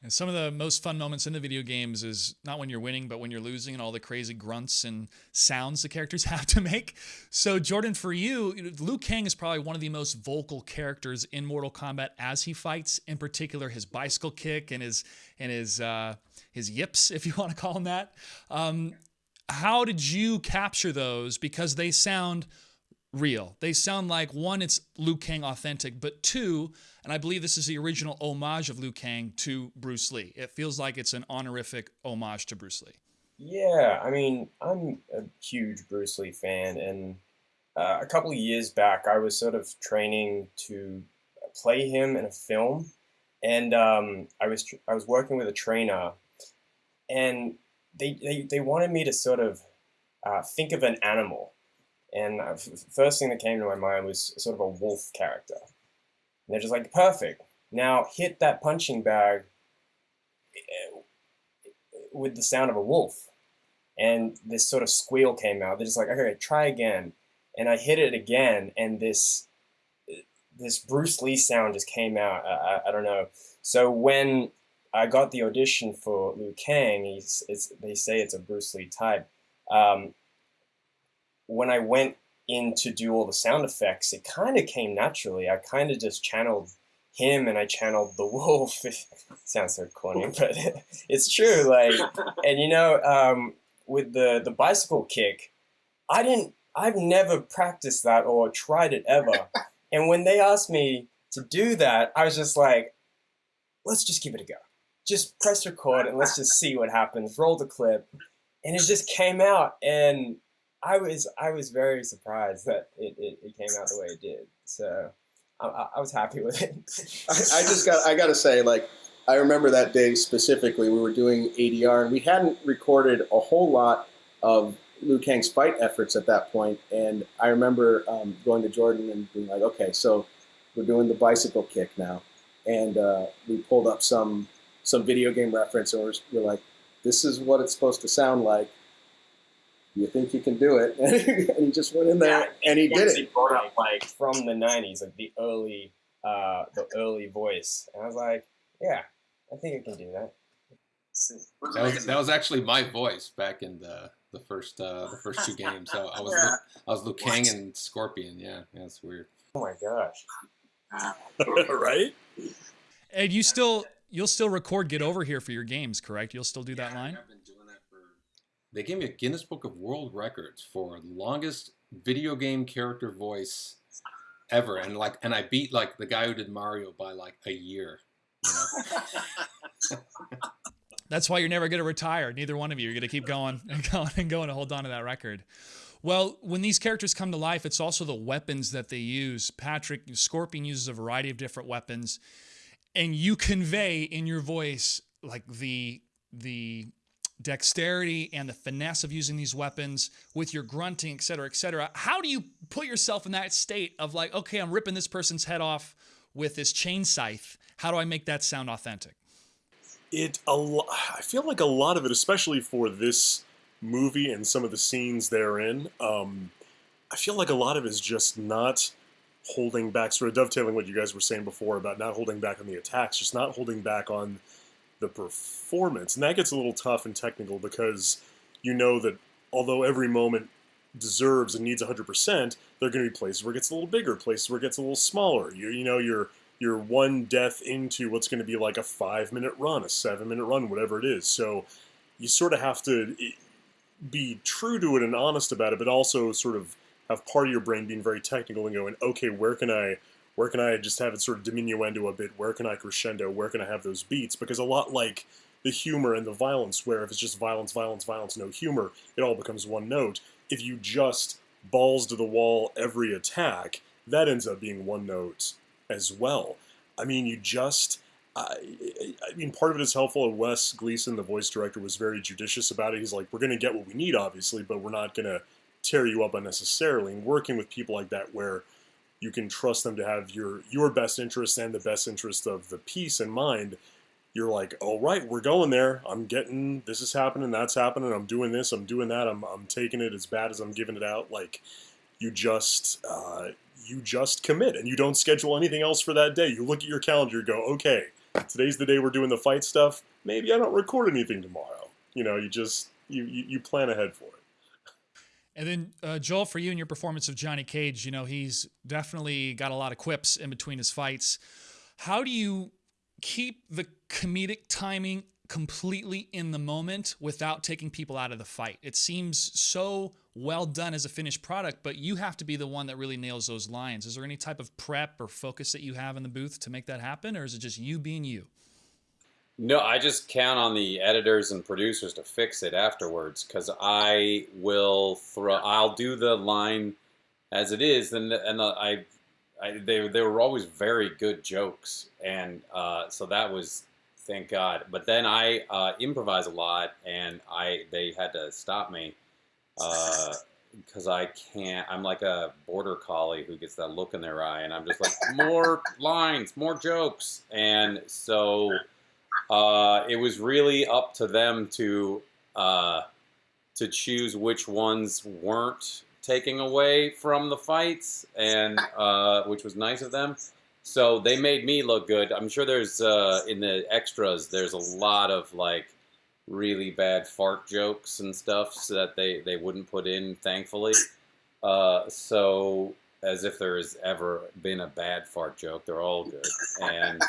and some of the most fun moments in the video games is not when you're winning, but when you're losing and all the crazy grunts and sounds the characters have to make. So, Jordan, for you, Liu Kang is probably one of the most vocal characters in Mortal Kombat as he fights. In particular, his bicycle kick and his and his uh, his yips, if you want to call them that. Um, how did you capture those? Because they sound real. They sound like one, it's Liu Kang authentic, but two, and I believe this is the original homage of Liu Kang to Bruce Lee. It feels like it's an honorific homage to Bruce Lee. Yeah, I mean, I'm a huge Bruce Lee fan, and uh, a couple of years back, I was sort of training to play him in a film, and um, I was I was working with a trainer, and they they, they wanted me to sort of uh, think of an animal and first thing that came to my mind was sort of a wolf character. And they're just like, perfect. Now hit that punching bag eh, with the sound of a wolf. And this sort of squeal came out. They're just like, okay, try again. And I hit it again, and this this Bruce Lee sound just came out. I, I, I don't know. So when I got the audition for Liu Kang, he's, they say it's a Bruce Lee type. Um, when I went in to do all the sound effects, it kind of came naturally. I kind of just channeled him and I channeled the wolf. Sounds so corny, but it's true. Like, and you know, um, with the the bicycle kick, I didn't. I've never practiced that or tried it ever. And when they asked me to do that, I was just like, let's just give it a go. Just press record and let's just see what happens. Roll the clip, and it just came out and I was I was very surprised that it, it, it came out the way it did. So I, I was happy with it. I, I, just got I got to say like I remember that day specifically. We were doing ADR and we hadn't recorded a whole lot of Liu Kang's fight efforts at that point. And I remember um, going to Jordan and being like, okay, so we're doing the bicycle kick now, and uh, we pulled up some some video game reference and we're, we're like, this is what it's supposed to sound like you think you can do it? and he just went in there yeah, and he did it. Up, like from the '90s, like the early, uh, the early voice, and I was like, yeah, I think I can do that. That was, that was actually my voice back in the the first uh, the first two games. So I was yeah. I was Liu Kang and Scorpion. Yeah, yeah, it's weird. Oh my gosh! right? And you still you'll still record Get Over Here for your games, correct? You'll still do yeah, that line. They gave me a Guinness Book of World Records for longest video game character voice ever, and like, and I beat like the guy who did Mario by like a year. You know? That's why you're never going to retire. Neither one of you. You're going to keep going and going and going to hold on to that record. Well, when these characters come to life, it's also the weapons that they use. Patrick Scorpion uses a variety of different weapons, and you convey in your voice like the the dexterity and the finesse of using these weapons with your grunting, et cetera, et cetera. How do you put yourself in that state of like, okay, I'm ripping this person's head off with this chain scythe? How do I make that sound authentic? It a lo- I feel like a lot of it, especially for this movie and some of the scenes therein, um, I feel like a lot of it is just not holding back, sort of dovetailing what you guys were saying before about not holding back on the attacks, just not holding back on the performance. And that gets a little tough and technical because you know that although every moment deserves and needs 100%, there are going to be places where it gets a little bigger, places where it gets a little smaller. You, you know, you're, you're one death into what's going to be like a five minute run, a seven minute run, whatever it is. So you sort of have to eh, be true to it and honest about it, but also sort of have part of your brain being very technical and going, okay, where can I where can I just have it sort of diminuendo a bit? Where can I crescendo? Where can I have those beats? Because a lot like the humor and the violence, where if it's just violence, violence, violence, no humor, it all becomes one note. If you just balls to the wall every attack, that ends up being one note as well. I mean, you just. I, I mean, part of it is helpful. Wes Gleason, the voice director, was very judicious about it. He's like, we're going to get what we need, obviously, but we're not going to tear you up unnecessarily. And working with people like that, where you can trust them to have your your best interest and the best interest of the piece in mind. You're like, all right, we're going there. I'm getting this is happening, that's happening. I'm doing this, I'm doing that. I'm I'm taking it as bad as I'm giving it out. Like, you just uh, you just commit and you don't schedule anything else for that day. You look at your calendar, go, okay, today's the day we're doing the fight stuff. Maybe I don't record anything tomorrow. You know, you just you you, you plan ahead for it. And then uh, Joel, for you and your performance of Johnny Cage, you know he's definitely got a lot of quips in between his fights. How do you keep the comedic timing completely in the moment without taking people out of the fight? It seems so well done as a finished product, but you have to be the one that really nails those lines. Is there any type of prep or focus that you have in the booth to make that happen, or is it just you being you? No, I just count on the editors and producers to fix it afterwards because I will throw. I'll do the line as it is, and and the, I, I they they were always very good jokes, and uh, so that was thank God. But then I uh, improvise a lot, and I they had to stop me because uh, I can't. I'm like a border collie who gets that look in their eye, and I'm just like more lines, more jokes, and so uh, it was really up to them to uh, to choose which ones weren't taking away from the fights, and uh, which was nice of them. So they made me look good. I'm sure there's uh, in the extras. There's a lot of like really bad fart jokes and stuff so that they they wouldn't put in. Thankfully, uh, so as if there has ever been a bad fart joke. They're all good and.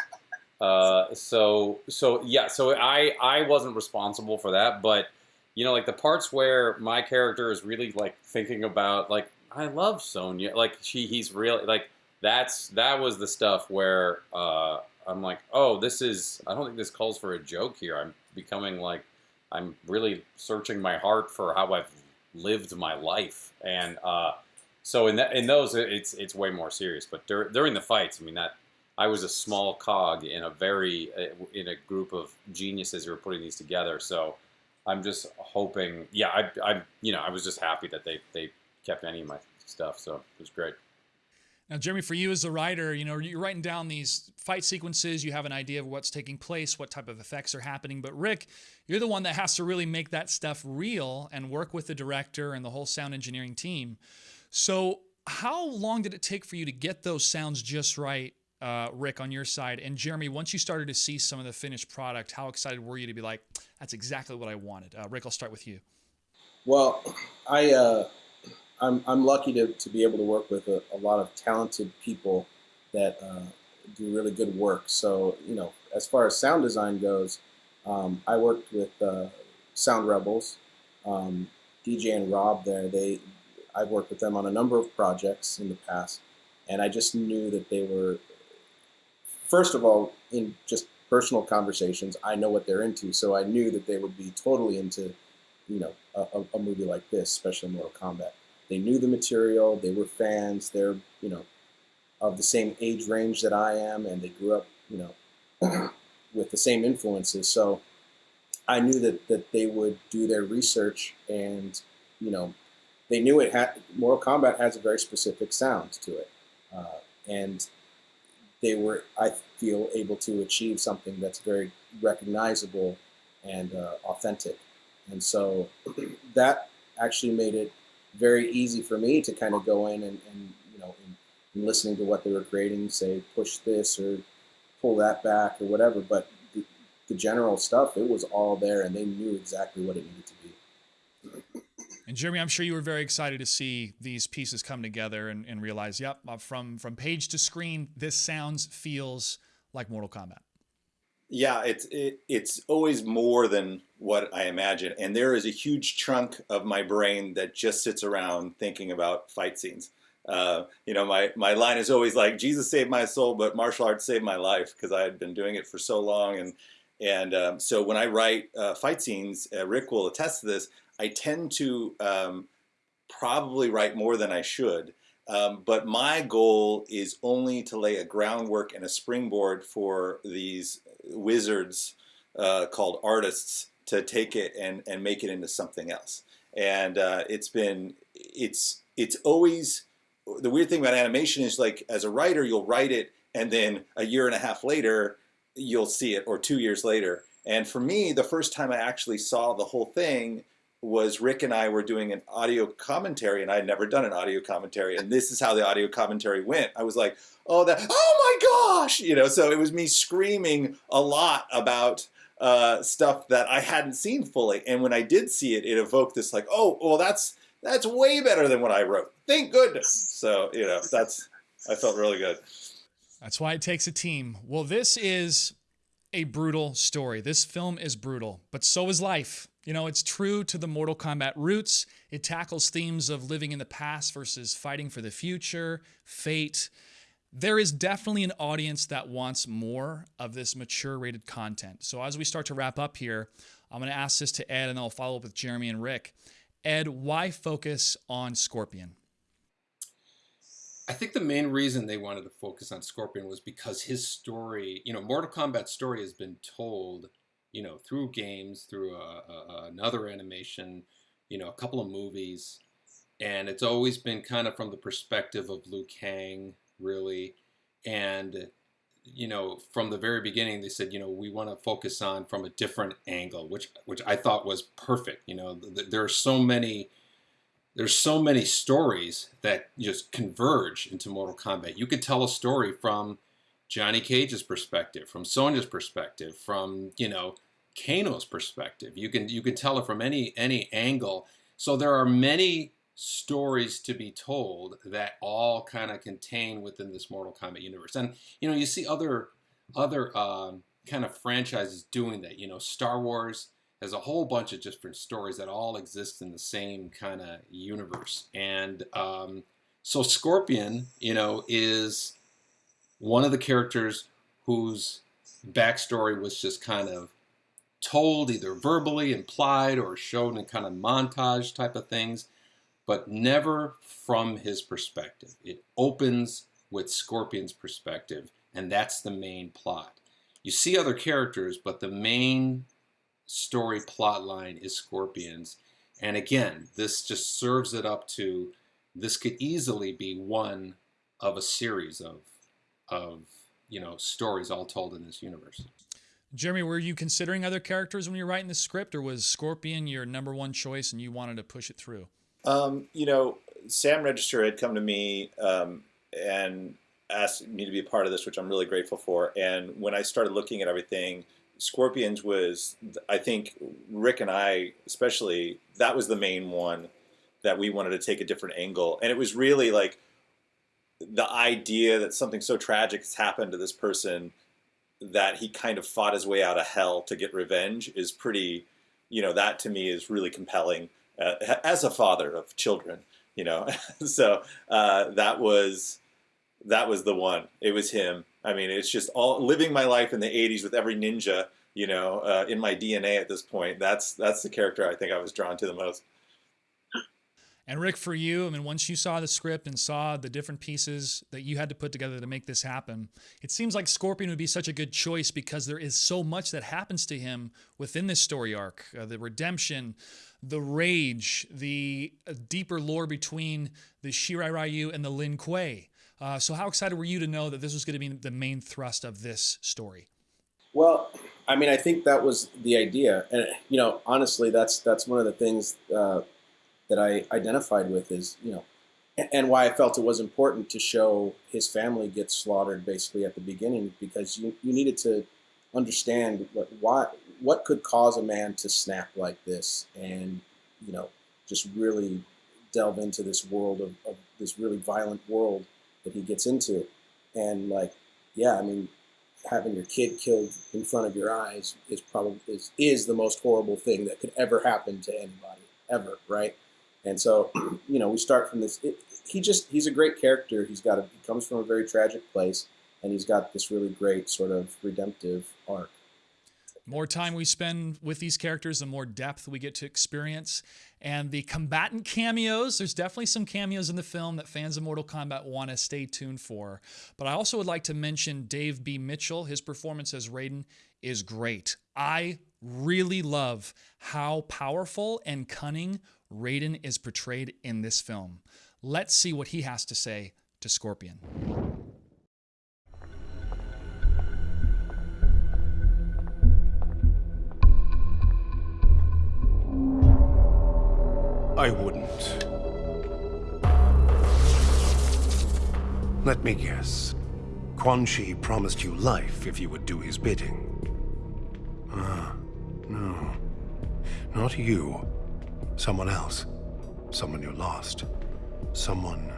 Uh, so so yeah, so I I wasn't responsible for that, but you know, like the parts where my character is really like thinking about like I love Sonya, like she he's really like that's that was the stuff where uh, I'm like, oh, this is I don't think this calls for a joke here. I'm becoming like I'm really searching my heart for how I've lived my life, and uh, so in that in those it's it's way more serious. But dur- during the fights, I mean that I was a small cog in a very uh, in a group of geniuses who were putting these together. So I'm just hoping. Yeah, I, I you know I was just happy that they they kept any of my stuff. So it was great. Now, Jeremy, for you as a writer, you know, you're writing down these fight sequences, you have an idea of what's taking place, what type of effects are happening. But Rick, you're the one that has to really make that stuff real and work with the director and the whole sound engineering team. So, how long did it take for you to get those sounds just right uh, Rick, on your side. And Jeremy, once you started to see some of the finished product, how excited were you to be like, that's exactly what I wanted? Uh, Rick, I'll start with you. Well, I, uh, I'm, I'm lucky to, to be able to work with a, a lot of talented people that uh, do really good work. So, you know, as far as sound design goes, um, I worked with uh, Sound Rebels, um, DJ and Rob there. They, I've worked with them on a number of projects in the past, and I just knew that they were first of all, in just personal conversations, I know what they're into, so I knew that they would be totally into, you know, a, a movie like this, especially Mortal Kombat. They knew the material, they were fans, they're, you know, of the same age range that I am, and they grew up, you know, with the same influences. So I knew that, that they would do their research and, you know, they knew it had, Mortal Kombat has a very specific sound to it. Uh, and they were, I feel, able to achieve something that's very recognizable and uh, authentic. And so that actually made it very easy for me to kind of go in and, and you know, in, in listening to what they were creating, say, push this or pull that back or whatever. But the, the general stuff, it was all there and they knew exactly what it needed to be. And Jeremy, I'm sure you were very excited to see these pieces come together and, and realize, yep, uh, from from page to screen, this sounds feels like Mortal Kombat. Yeah, it's it, it's always more than what I imagine, and there is a huge chunk of my brain that just sits around thinking about fight scenes. Uh, you know, my my line is always like, "Jesus saved my soul, but martial arts saved my life," because I had been doing it for so long, and and um, so when I write uh, fight scenes, uh, Rick will attest to this. I tend to um, probably write more than I should. Um, but my goal is only to lay a groundwork and a springboard for these wizards uh, called artists to take it and, and make it into something else. And uh, it's been, it's, it's always, the weird thing about animation is like, as a writer, you'll write it and then a year and a half later, you'll see it, or two years later. And for me, the first time I actually saw the whole thing was Rick and I were doing an audio commentary, and I had never done an audio commentary, and this is how the audio commentary went. I was like, "Oh, that! Oh my gosh!" You know, so it was me screaming a lot about uh, stuff that I hadn't seen fully, and when I did see it, it evoked this like, "Oh, well, that's that's way better than what I wrote. Thank goodness." So you know, that's I felt really good. That's why it takes a team. Well, this is a brutal story. This film is brutal, but so is life. You know, it's true to the Mortal Kombat roots. It tackles themes of living in the past versus fighting for the future, fate. There is definitely an audience that wants more of this mature rated content. So, as we start to wrap up here, I'm going to ask this to Ed and I'll follow up with Jeremy and Rick. Ed, why focus on Scorpion? I think the main reason they wanted to focus on Scorpion was because his story, you know, Mortal Kombat's story has been told you know, through games, through a, a, another animation, you know, a couple of movies, and it's always been kind of from the perspective of Liu Kang, really, and you know, from the very beginning, they said, you know, we want to focus on from a different angle, which which I thought was perfect. You know, th there are so many. There's so many stories that just converge into Mortal Kombat. You could tell a story from Johnny Cage's perspective, from Sonya's perspective, from you know Kano's perspective. You can you can tell it from any any angle. So there are many stories to be told that all kind of contain within this Mortal Kombat universe. And you know, you see other other um, kind of franchises doing that. You know, Star Wars has a whole bunch of different stories that all exist in the same kind of universe. And um, so Scorpion, you know, is one of the characters whose backstory was just kind of told either verbally, implied, or shown in kind of montage type of things, but never from his perspective. It opens with Scorpion's perspective, and that's the main plot. You see other characters, but the main story plot line is Scorpion's. And again, this just serves it up to this could easily be one of a series of of you know stories all told in this universe. Jeremy, were you considering other characters when you were writing the script, or was Scorpion your number one choice and you wanted to push it through? Um, you know, Sam Register had come to me um, and asked me to be a part of this, which I'm really grateful for. And when I started looking at everything, Scorpions was, I think, Rick and I, especially, that was the main one that we wanted to take a different angle. And it was really like the idea that something so tragic has happened to this person that he kind of fought his way out of hell to get revenge is pretty, you know, that to me is really compelling uh, as a father of children, you know. so uh, that was that was the one. It was him. I mean, it's just all living my life in the '80s with every ninja, you know, uh, in my DNA at this point. That's that's the character I think I was drawn to the most. And Rick, for you, I mean, once you saw the script and saw the different pieces that you had to put together to make this happen, it seems like Scorpion would be such a good choice because there is so much that happens to him within this story arc uh, the redemption, the rage, the uh, deeper lore between the Shirai Ryu and the Lin Kuei. Uh, so, how excited were you to know that this was going to be the main thrust of this story? Well, I mean, I think that was the idea, and you know, honestly, that's that's one of the things uh, that I identified with is, you know, and why I felt it was important to show his family get slaughtered basically at the beginning because you, you needed to understand what why what could cause a man to snap like this and you know just really delve into this world of, of this really violent world that he gets into and like yeah I mean having your kid killed in front of your eyes is probably is, is the most horrible thing that could ever happen to anybody ever right and so, you know, we start from this. It, he just he's a great character. He's got a, he comes from a very tragic place, and he's got this really great sort of redemptive arc. More time we spend with these characters, the more depth we get to experience. And the combatant cameos, there's definitely some cameos in the film that fans of Mortal Kombat want to stay tuned for. But I also would like to mention Dave B. Mitchell. His performance as Raiden is great. I really love how powerful and cunning Raiden is portrayed in this film. Let's see what he has to say to Scorpion. I wouldn't. Let me guess. Quan Chi promised you life if you would do his bidding. Ah, no. Not you. Someone else. Someone you lost. Someone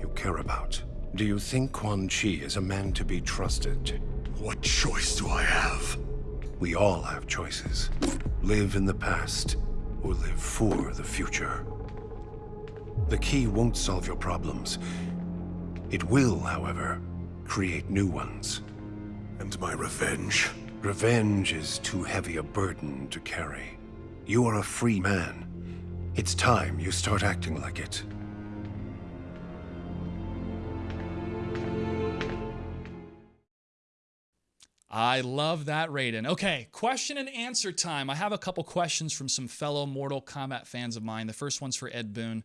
you care about. Do you think Quan Chi is a man to be trusted? What choice do I have? We all have choices. Live in the past, or live for the future. The key won't solve your problems. It will, however, create new ones. And my revenge? Revenge is too heavy a burden to carry. You are a free man, it's time you start acting like it. I love that, Raiden. Okay, question and answer time. I have a couple questions from some fellow Mortal Kombat fans of mine. The first one's for Ed Boon.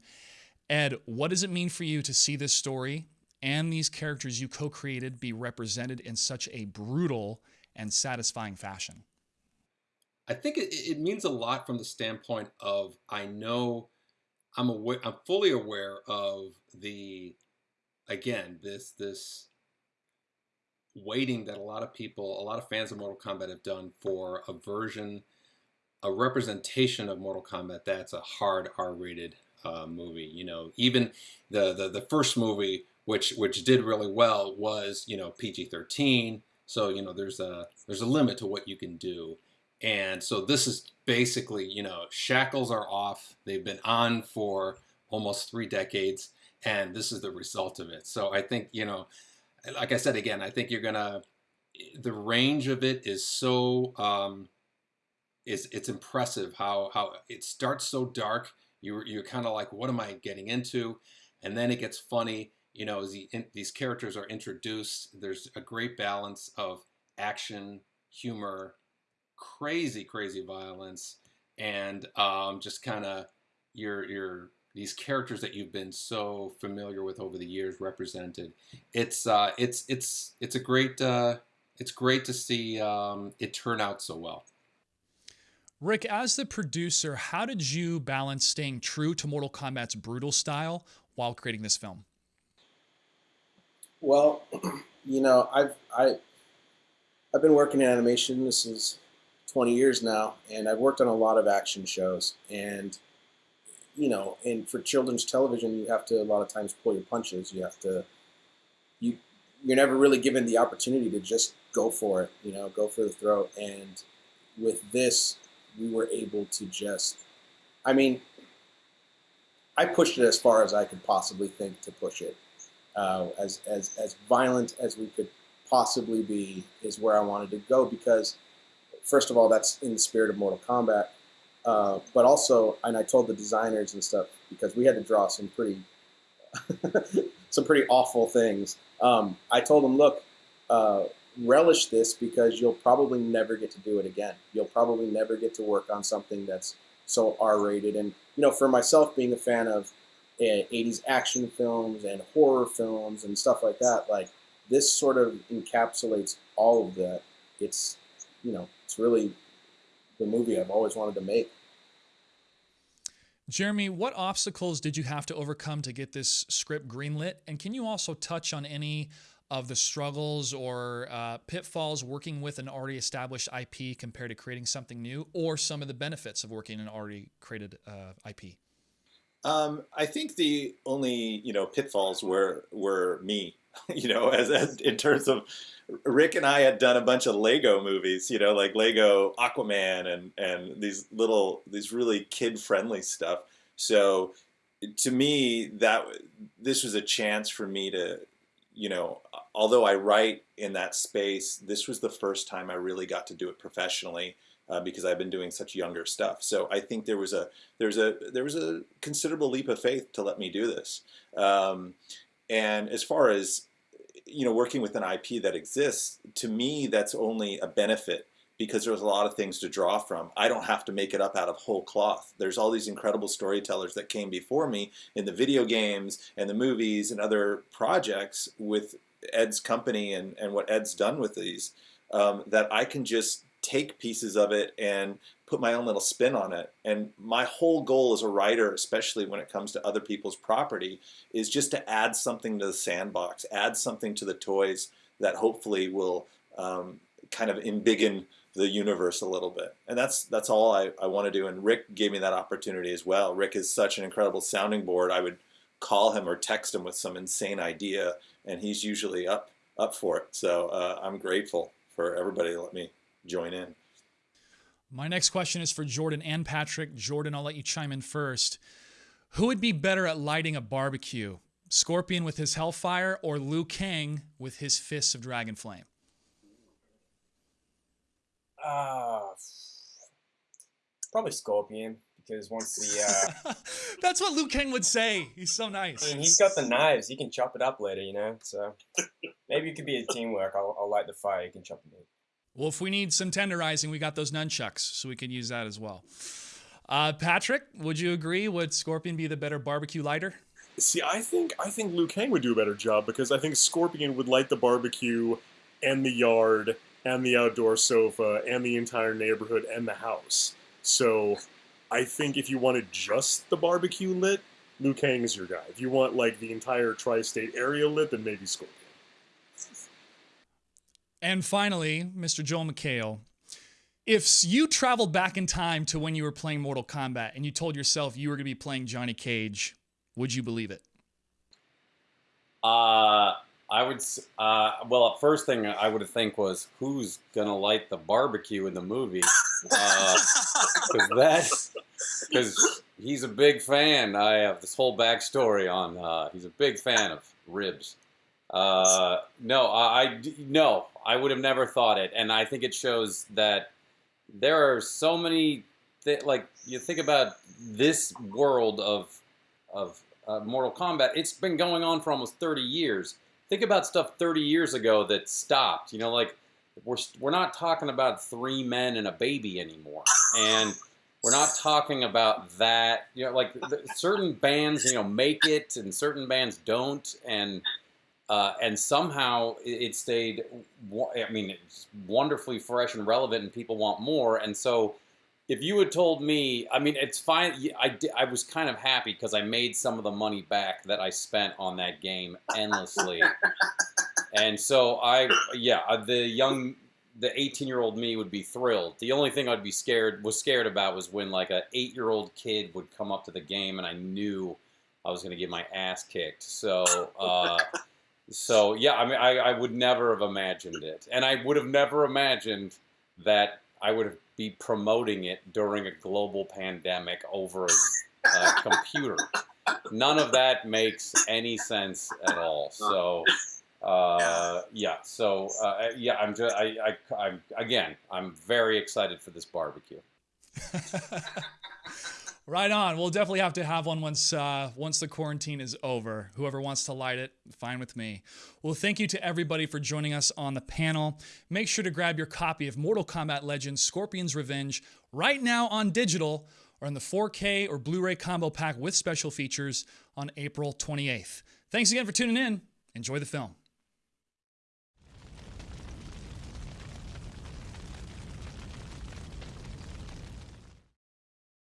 Ed, what does it mean for you to see this story and these characters you co created be represented in such a brutal and satisfying fashion? I think it, it means a lot from the standpoint of I know I'm aware, I'm fully aware of the again this this waiting that a lot of people, a lot of fans of Mortal Kombat have done for a version, a representation of Mortal Kombat that's a hard R-rated uh, movie. You know, even the, the the first movie, which which did really well, was you know PG-13. So you know, there's a there's a limit to what you can do. And so this is basically, you know, shackles are off. They've been on for almost three decades, and this is the result of it. So I think, you know, like I said again, I think you're gonna. The range of it is so um, is it's impressive how how it starts so dark. You're you're kind of like, what am I getting into? And then it gets funny. You know, as the, in, these characters are introduced, there's a great balance of action, humor, crazy, crazy violence, and um, just kind of your your these characters that you've been so familiar with over the years represented. It's uh, it's it's it's a great uh, it's great to see um, it turn out so well. Rick, as the producer, how did you balance staying true to Mortal Kombat's brutal style while creating this film? Well, you know, I've I I've been working in animation. This is 20 years now, and I've worked on a lot of action shows. And you know, and for children's television, you have to a lot of times pull your punches. You have to you you're never really given the opportunity to just go for it. You know, go for the throat. And with this, we were able to just, I mean, I pushed it as far as I could possibly think to push it. Uh, as as as violent as we could possibly be is where I wanted to go because first of all, that's in the spirit of Mortal Kombat. Uh, but also, and I told the designers and stuff, because we had to draw some pretty some pretty awful things. Um, I told them, look, uh, relish this because you'll probably never get to do it again. You'll probably never get to work on something that's so R-rated. And you know, for myself, being a fan of uh, 80s action films and horror films and stuff like that, like this sort of encapsulates all of that. It's you know, it's really the movie I've always wanted to make. Jeremy, what obstacles did you have to overcome to get this script greenlit? And can you also touch on any of the struggles or uh, pitfalls working with an already established IP compared to creating something new, or some of the benefits of working in an already created uh, IP? Um, I think the only you know pitfalls were were me, you know, as, as in terms of Rick and I had done a bunch of Lego movies, you know, like Lego Aquaman and and these little these really kid friendly stuff. So to me, that this was a chance for me to, you know, although I write in that space, this was the first time I really got to do it professionally. Uh, because I've been doing such younger stuff, so I think there was a there's a there was a considerable leap of faith to let me do this. Um, and as far as you know, working with an IP that exists, to me, that's only a benefit because there's a lot of things to draw from. I don't have to make it up out of whole cloth. There's all these incredible storytellers that came before me in the video games and the movies and other projects with Ed's company and, and what Ed's done with these um, that I can just take pieces of it and put my own little spin on it. And my whole goal as a writer, especially when it comes to other people's property, is just to add something to the sandbox, add something to the toys that hopefully will um, kind of embiggen the universe a little bit. And that's that's all I, I want to do. And Rick gave me that opportunity as well. Rick is such an incredible sounding board. I would call him or text him with some insane idea, and he's usually up up for it. So uh, I'm grateful for everybody to let me join in. My next question is for Jordan and Patrick. Jordan, I'll let you chime in first. Who would be better at lighting a barbecue? Scorpion with his Hellfire or Liu Kang with his Fists of Dragon Flame? Uh, probably Scorpion because once the uh, that's what Liu Kang would say. He's so nice. I mean, he's got the knives. He can chop it up later, you know. So maybe it could be a teamwork. I'll, I'll light the fire. You can chop the meat. Well, if we need some tenderizing, we got those nunchucks, so we can use that as well. Uh, Patrick, would you agree? Would Scorpion be the better barbecue lighter? See, I think I think Liu Kang would do a better job because I think Scorpion would light the barbecue and the yard and the outdoor sofa and the entire neighborhood and the house. So I think if you wanted just the barbecue lit, Liu Kang is your guy. If you want like the entire tri-state area lit, then maybe Scorpion. And finally, Mr. Joel McHale, if you traveled back in time to when you were playing Mortal Kombat and you told yourself you were going to be playing Johnny Cage, would you believe it? Uh, I would. Uh, well, first thing I would think was who's gonna light the barbecue in the movie? Because uh, that, because he's a big fan. I have this whole backstory on. Uh, he's a big fan of ribs. Uh, no, I, no, I would have never thought it, and I think it shows that there are so many. Like you think about this world of of uh, Mortal Kombat, it's been going on for almost 30 years. Think about stuff 30 years ago that stopped. You know, like we're we're not talking about three men and a baby anymore, and we're not talking about that. You know, like certain bands, you know, make it, and certain bands don't, and uh, and somehow it stayed. I mean, it's wonderfully fresh and relevant, and people want more. And so, if you had told me, I mean, it's fine. I, I was kind of happy because I made some of the money back that I spent on that game endlessly. and so I, yeah, uh, the young, the 18 year old me would be thrilled. The only thing I'd be scared was scared about was when like an eight year old kid would come up to the game and I knew I was going to get my ass kicked. So. Uh, so yeah, I mean, I, I would never have imagined it, and I would have never imagined that I would be promoting it during a global pandemic over a, a computer. None of that makes any sense at all. So. Uh, yeah. So uh, yeah, I'm just I, I I'm again I'm very excited for this barbecue. Right on. We'll definitely have to have one once uh, once the quarantine is over. Whoever wants to light it, fine with me. Well, thank you to everybody for joining us on the panel. Make sure to grab your copy of Mortal Kombat Legends: Scorpion's Revenge right now on digital or in the 4K or Blu-ray combo pack with special features on April 28th. Thanks again for tuning in. Enjoy the film.